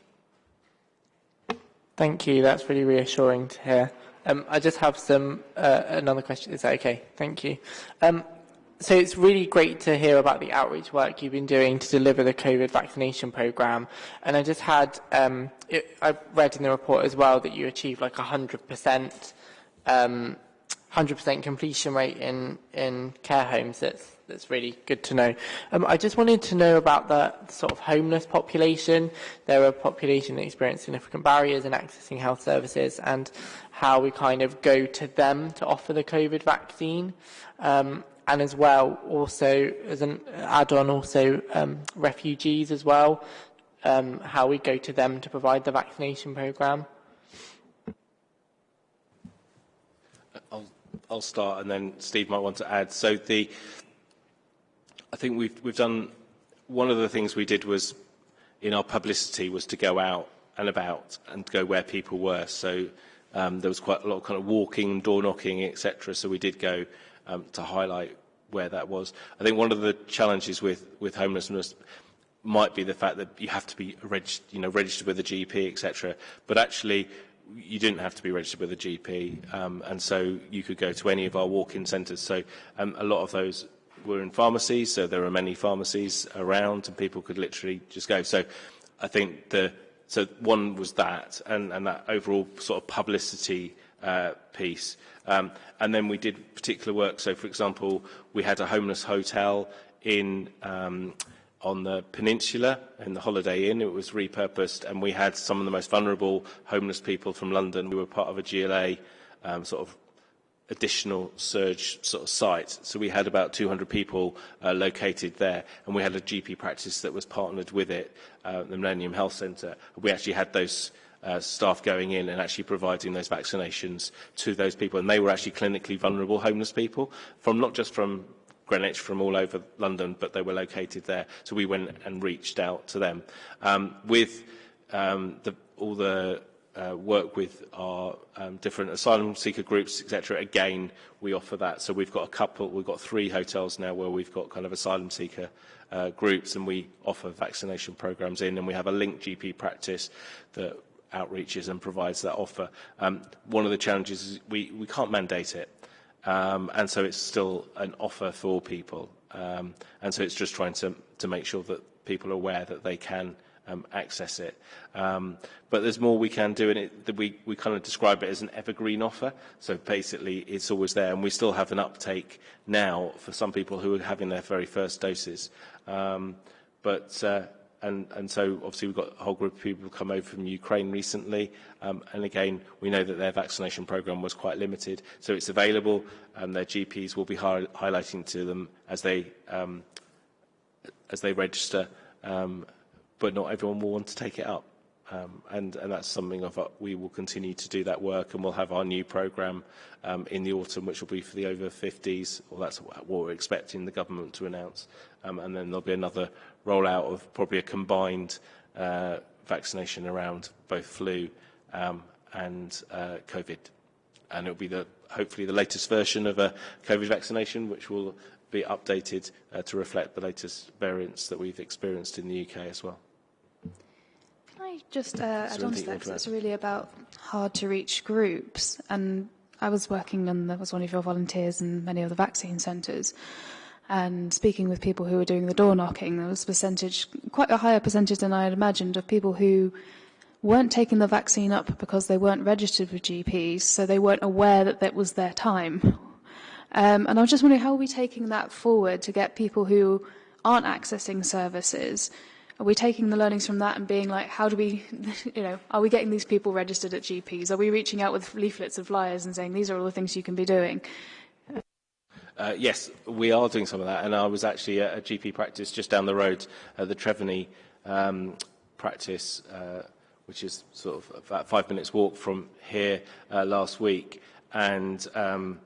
Thank you. That's really reassuring to hear. Um, I just have some uh, another question. Is that okay? Thank you. Um, so it's really great to hear about the outreach work you've been doing to deliver the COVID vaccination program. And I just had, um, it, I read in the report as well that you achieved like 100%, um, 100% completion rate in, in care homes. That's, that's really good to know. Um, I just wanted to know about the sort of homeless population. They're a population that experience significant barriers in accessing health services and how we kind of go to them to offer the COVID vaccine. Um, and as well, also as an add-on, also um, refugees as well, um, how we go to them to provide the vaccination programme. I'll, I'll start and then Steve might want to add. So the, I think we've, we've done, one of the things we did was in our publicity was to go out and about and go where people were. So um, there was quite a lot of kind of walking, door knocking, etc. So we did go um, to highlight where that was. I think one of the challenges with, with homelessness might be the fact that you have to be reg you know, registered with a GP, etc. But actually, you didn't have to be registered with a GP, um, and so you could go to any of our walk-in centres. So um, a lot of those were in pharmacies, so there are many pharmacies around, and people could literally just go. So I think the so one was that, and, and that overall sort of publicity uh, piece. Um, and then we did particular work. So, for example, we had a homeless hotel in um, on the peninsula in the Holiday Inn. It was repurposed, and we had some of the most vulnerable homeless people from London. We were part of a GLA um, sort of additional surge sort of site. So we had about 200 people uh, located there, and we had a GP practice that was partnered with it, uh, the Millennium Health Centre. We actually had those uh, staff going in and actually providing those vaccinations to those people. And they were actually clinically vulnerable homeless people, from not just from Greenwich from all over London, but they were located there. So we went and reached out to them. Um, with um, the, all the uh, work with our um, different asylum seeker groups, etc. Again, we offer that. So we've got a couple, we've got three hotels now where we've got kind of asylum seeker uh, groups and we offer vaccination programs in and we have a linked GP practice that outreaches and provides that offer. Um, one of the challenges is we, we can't mandate it. Um, and so it's still an offer for people. Um, and so it's just trying to, to make sure that people are aware that they can um, access it. Um, but there's more we can do, and it, we, we kind of describe it as an evergreen offer. So basically, it's always there, and we still have an uptake now for some people who are having their very first doses. Um, but uh, and, and so obviously we've got a whole group of people who come over from Ukraine recently, um, and again, we know that their vaccination program was quite limited, so it's available, and their GPs will be hi highlighting to them as they, um, as they register, um, but not everyone will want to take it up. Um, and, and that's something of we will continue to do that work and we'll have our new programme um, in the autumn which will be for the over 50s or that's what we're expecting the government to announce um, and then there'll be another rollout of probably a combined uh, vaccination around both flu um, and uh, COVID. And it'll be the, hopefully the latest version of a COVID vaccination, which will be updated uh, to reflect the latest variants that we've experienced in the UK as well. Can I just uh, add on to that? Because it's really about hard to reach groups. And I was working on, the, was one of your volunteers in many of the vaccine centres and speaking with people who were doing the door knocking, there was a percentage, quite a higher percentage than I had imagined, of people who weren't taking the vaccine up because they weren't registered with GPs, so they weren't aware that that was their time. Um, and I was just wondering, how are we taking that forward to get people who aren't accessing services? Are we taking the learnings from that and being like, how do we, you know, are we getting these people registered at GPs? Are we reaching out with leaflets of flyers and saying, these are all the things you can be doing? Uh, yes, we are doing some of that, and I was actually at a GP practice just down the road, at the Treveny um, practice, uh, which is sort of about five minutes walk from here uh, last week, and um,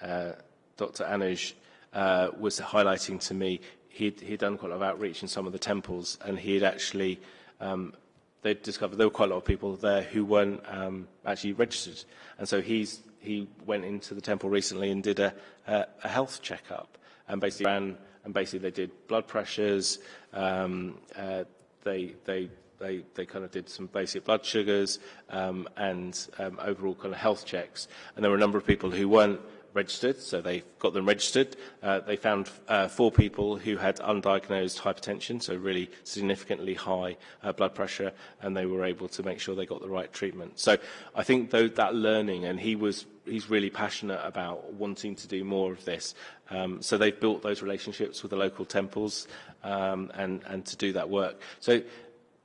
uh, Dr. Anuj uh, was highlighting to me he'd, he'd done quite a lot of outreach in some of the temples, and he had actually um, they discovered there were quite a lot of people there who weren't um, actually registered, and so he's he went into the temple recently and did a, a, a health checkup and basically ran and basically they did blood pressures, um, uh, they, they, they, they kind of did some basic blood sugars um, and um, overall kind of health checks. And there were a number of people who weren't registered, so they got them registered. Uh, they found uh, four people who had undiagnosed hypertension, so really significantly high uh, blood pressure, and they were able to make sure they got the right treatment. So I think though that learning, and he was he's really passionate about wanting to do more of this. Um, so they've built those relationships with the local temples um, and, and to do that work. So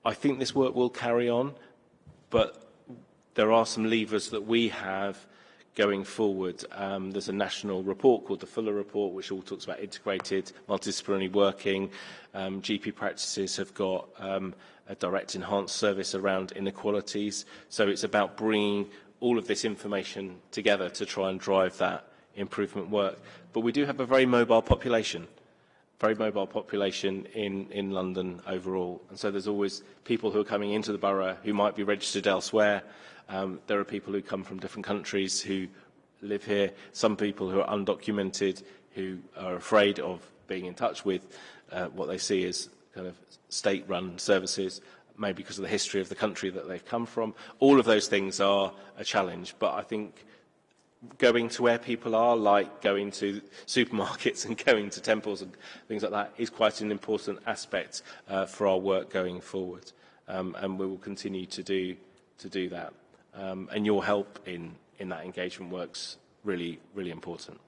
I think this work will carry on, but there are some levers that we have going forward. Um, there's a national report called the Fuller Report, which all talks about integrated, multidisciplinary working. Um, GP practices have got um, a direct enhanced service around inequalities. So it's about bringing all of this information together to try and drive that improvement work. But we do have a very mobile population, very mobile population in, in London overall. And so there's always people who are coming into the borough who might be registered elsewhere. Um, there are people who come from different countries who live here, some people who are undocumented, who are afraid of being in touch with uh, what they see as kind of state-run services, maybe because of the history of the country that they've come from. All of those things are a challenge, but I think going to where people are, like going to supermarkets and going to temples and things like that, is quite an important aspect uh, for our work going forward. Um, and we will continue to do, to do that. Um, and your help in, in that engagement work's really, really important.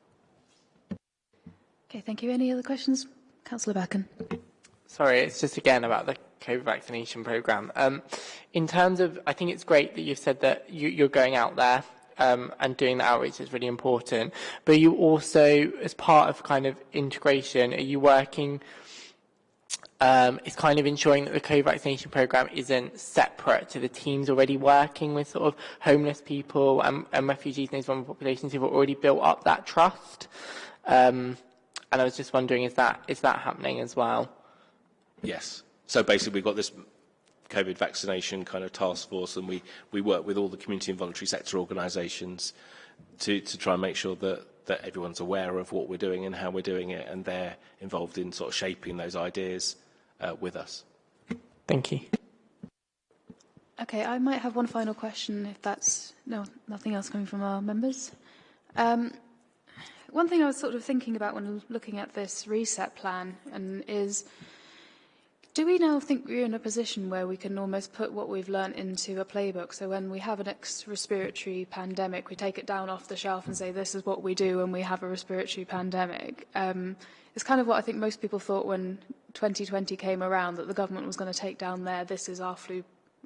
Okay, thank you. Any other questions? Councillor Backon. Sorry, it's just again about the COVID vaccination programme. Um, in terms of, I think it's great that you've said that you, you're going out there um, and doing the outreach is really important. But you also, as part of kind of integration, are you working, um, kind of ensuring that the COVID vaccination programme isn't separate to the teams already working with sort of homeless people and, and refugees and those vulnerable populations who've already built up that trust? Um, and I was just wondering, is that, is that happening as well? Yes. So basically, we've got this COVID vaccination kind of task force, and we, we work with all the community and voluntary sector organisations to, to try and make sure that, that everyone's aware of what we're doing and how we're doing it, and they're involved in sort of shaping those ideas with us. Thank you. Okay, I might have one final question if that's no nothing else coming from our members. Um, one thing I was sort of thinking about when looking at this reset plan and is Do we now think we're in a position where we can almost put what we've learnt into a playbook? So when we have an next respiratory pandemic, we take it down off the shelf and say, this is what we do when we have a respiratory pandemic. Um, it's kind of what I think most people thought when 2020 came around, that the government was going to take down there, this is our flu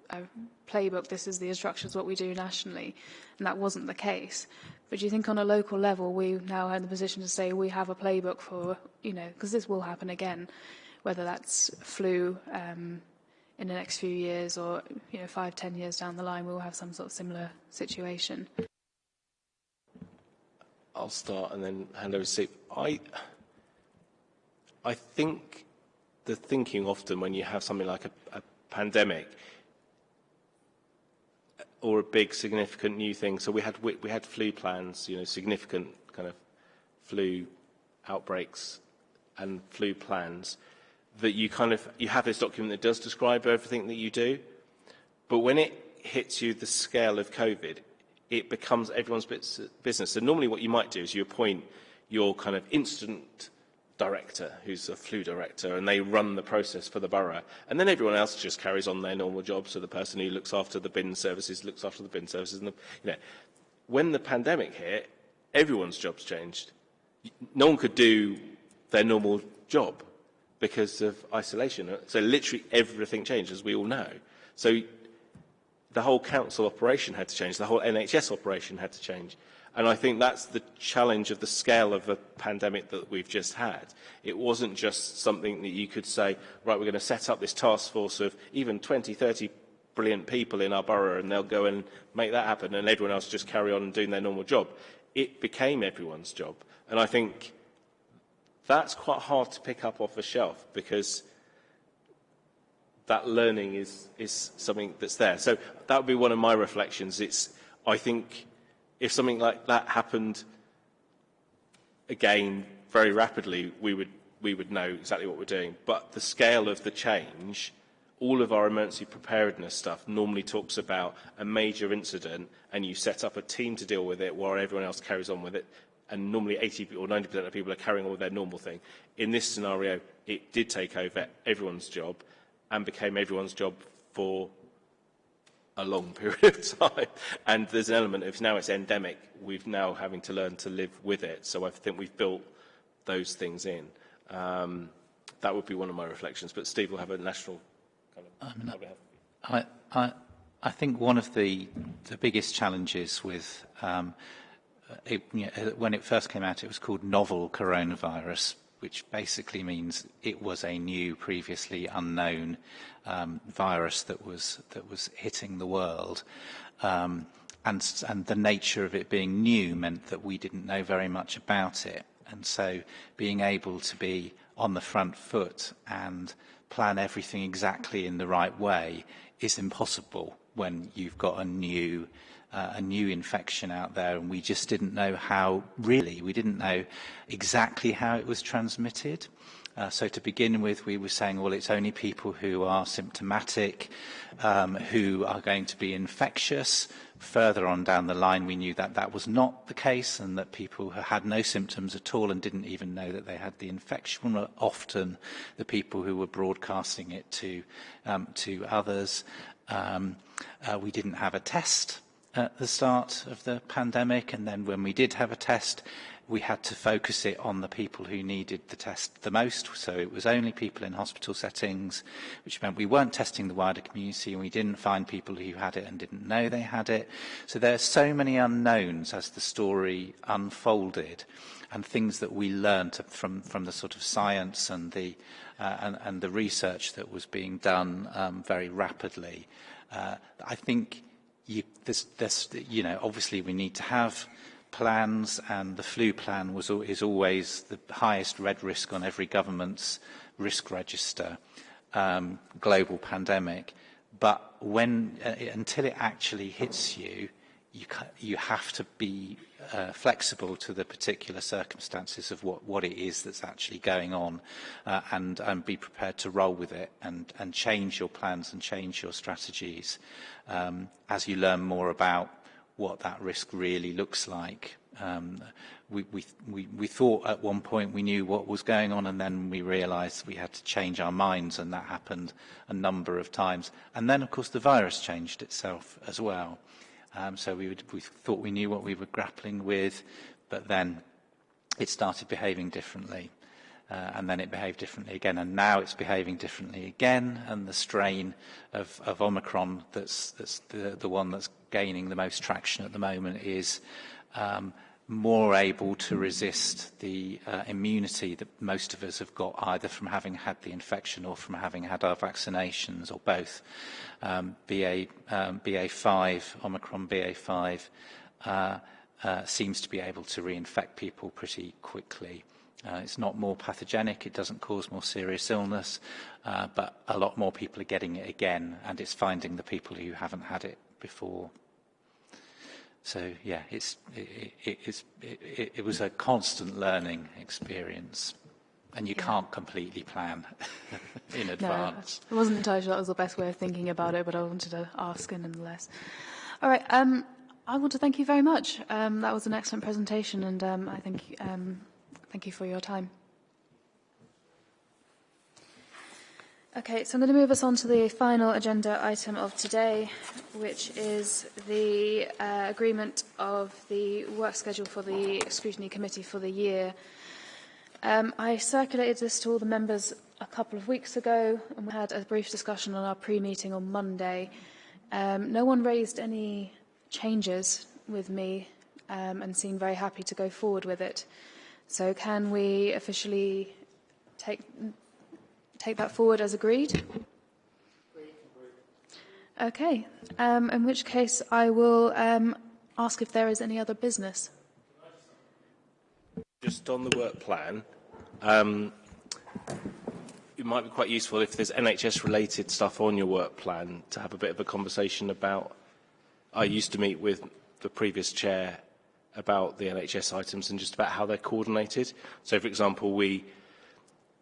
uh, playbook, this is the instructions, what we do nationally. And that wasn't the case. But do you think on a local level, we now are in the position to say we have a playbook for, you know, because this will happen again whether that's flu um, in the next few years or you know five, ten years down the line, we'll have some sort of similar situation. I'll start and then hand over to Steve. I, I think the thinking often when you have something like a, a pandemic or a big significant new thing. So we had we, had flu plans, you know, significant kind of flu outbreaks and flu plans that you kind of you have this document that does describe everything that you do, but when it hits you the scale of COVID, it becomes everyone's business. So normally what you might do is you appoint your kind of incident director, who's a flu director, and they run the process for the borough. And then everyone else just carries on their normal job. So the person who looks after the bin services looks after the bin services. And the, you know, when the pandemic hit, everyone's jobs changed. No one could do their normal job because of isolation. So literally everything changed, as we all know. So the whole council operation had to change. The whole NHS operation had to change. And I think that's the challenge of the scale of the pandemic that we've just had. It wasn't just something that you could say, right, we're going to set up this task force of even 20, 30 brilliant people in our borough and they'll go and make that happen and everyone else just carry on doing their normal job. It became everyone's job. And I think that's quite hard to pick up off a shelf because that learning is, is something that's there. So that would be one of my reflections. It's, I think if something like that happened again very rapidly, we would, we would know exactly what we're doing. But the scale of the change, all of our emergency preparedness stuff normally talks about a major incident and you set up a team to deal with it while everyone else carries on with it and normally 80 or 90% of people are carrying on with their normal thing. In this scenario, it did take over everyone's job and became everyone's job for a long period of time. And there's an element of now it's endemic, we've now having to learn to live with it. So I think we've built those things in. Um, that would be one of my reflections. But Steve will have a national kind of... I, mean, I, I, I think one of the, the biggest challenges with um, it, you know, when it first came out, it was called novel coronavirus, which basically means it was a new, previously unknown um, virus that was that was hitting the world. Um, and, and the nature of it being new meant that we didn't know very much about it. And so being able to be on the front foot and plan everything exactly in the right way is impossible when you've got a new uh, a new infection out there and we just didn't know how really we didn't know exactly how it was transmitted. Uh, so to begin with we were saying well it's only people who are symptomatic um, who are going to be infectious. Further on down the line we knew that that was not the case and that people who had no symptoms at all and didn't even know that they had the infection were often the people who were broadcasting it to um, to others. Um, uh, we didn't have a test at the start of the pandemic and then when we did have a test we had to focus it on the people who needed the test the most. So it was only people in hospital settings, which meant we weren't testing the wider community and we didn't find people who had it and didn't know they had it. So there are so many unknowns as the story unfolded and things that we learned from, from the sort of science and the, uh, and, and the research that was being done um, very rapidly. Uh, I think you, this, this, you know, obviously we need to have plans and the flu plan was, is always the highest red risk on every government's risk register, um, global pandemic. But when, uh, until it actually hits you, you, you have to be uh, flexible to the particular circumstances of what, what it is that's actually going on uh, and, and be prepared to roll with it and, and change your plans and change your strategies um, as you learn more about what that risk really looks like. Um, we, we, we, we thought at one point we knew what was going on and then we realised we had to change our minds and that happened a number of times. And then, of course, the virus changed itself as well. Um, so we, would, we thought we knew what we were grappling with, but then it started behaving differently. Uh, and then it behaved differently again, and now it's behaving differently again, and the strain of, of Omicron that's, that's the, the one that's gaining the most traction at the moment is um, more able to resist the uh, immunity that most of us have got either from having had the infection or from having had our vaccinations or both. Um, BA, um, BA5, Omicron BA5, uh, uh, seems to be able to reinfect people pretty quickly. Uh, it's not more pathogenic, it doesn't cause more serious illness, uh, but a lot more people are getting it again, and it's finding the people who haven't had it before. So yeah, it's, it, it, it's, it, it was a constant learning experience. And you yeah. can't completely plan in advance. No, I wasn't entirely sure that was the best way of thinking about it, but I wanted to ask nonetheless. All right, um, I want to thank you very much. Um, that was an excellent presentation, and um, I think um, thank you for your time. Okay, so I'm going to move us on to the final agenda item of today, which is the uh, agreement of the work schedule for the Scrutiny Committee for the year. Um, I circulated this to all the members a couple of weeks ago, and we had a brief discussion on our pre-meeting on Monday. Um, no one raised any changes with me um, and seemed very happy to go forward with it. So can we officially take take that forward as agreed? Okay, um, in which case I will um, ask if there is any other business. Just on the work plan, um, it might be quite useful if there's NHS related stuff on your work plan to have a bit of a conversation about. I used to meet with the previous chair about the NHS items and just about how they're coordinated. So, for example, we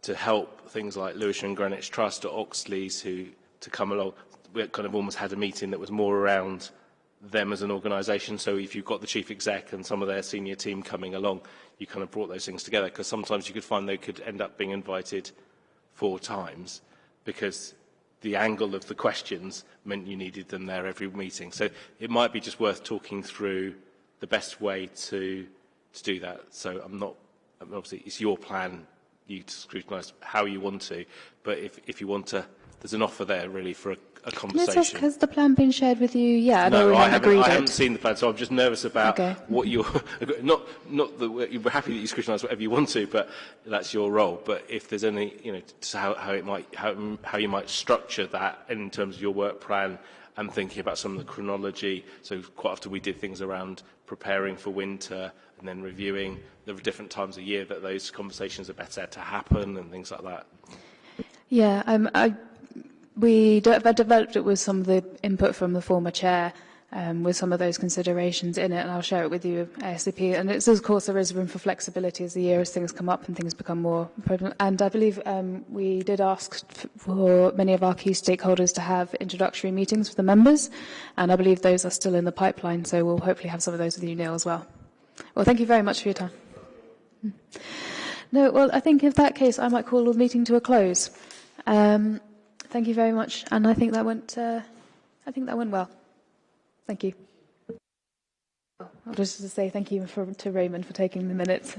to help things like Lewisham Greenwich Trust or Oxleas who to come along. We kind of almost had a meeting that was more around them as an organisation. So if you've got the chief exec and some of their senior team coming along, you kind of brought those things together because sometimes you could find they could end up being invited four times because the angle of the questions meant you needed them there every meeting. So it might be just worth talking through the best way to to do that. So I'm not, obviously it's your plan you to scrutinise how you want to. But if, if you want to, there's an offer there really for a, a conversation. Has the plan been shared with you yet? No, I, haven't, I haven't seen the plan, so I'm just nervous about okay. what you're... Not, not that we're happy that you scrutinise whatever you want to, but that's your role. But if there's any, you know, how, how, it might, how, how you might structure that in terms of your work plan and thinking about some of the chronology. So quite often we did things around preparing for winter and then reviewing the different times of year that those conversations are better to happen and things like that. Yeah, um, I, we de- developed it with some of the input from the former chair um, with some of those considerations in it, and I'll share it with you ASAP. And it's, of course, there is room for flexibility as the year as things come up and things become more prevalent. And I believe um, we did ask for many of our key stakeholders to have introductory meetings with the members, and I believe those are still in the pipeline, so we'll hopefully have some of those with you, Neil, as well. Well, thank you very much for your time. No, well, I think in that case, I might call the meeting to a close. Um, thank you very much, and I think that went. Uh, I think that went well. Thank you. I'll just say thank you for, to Raymond for taking the minutes.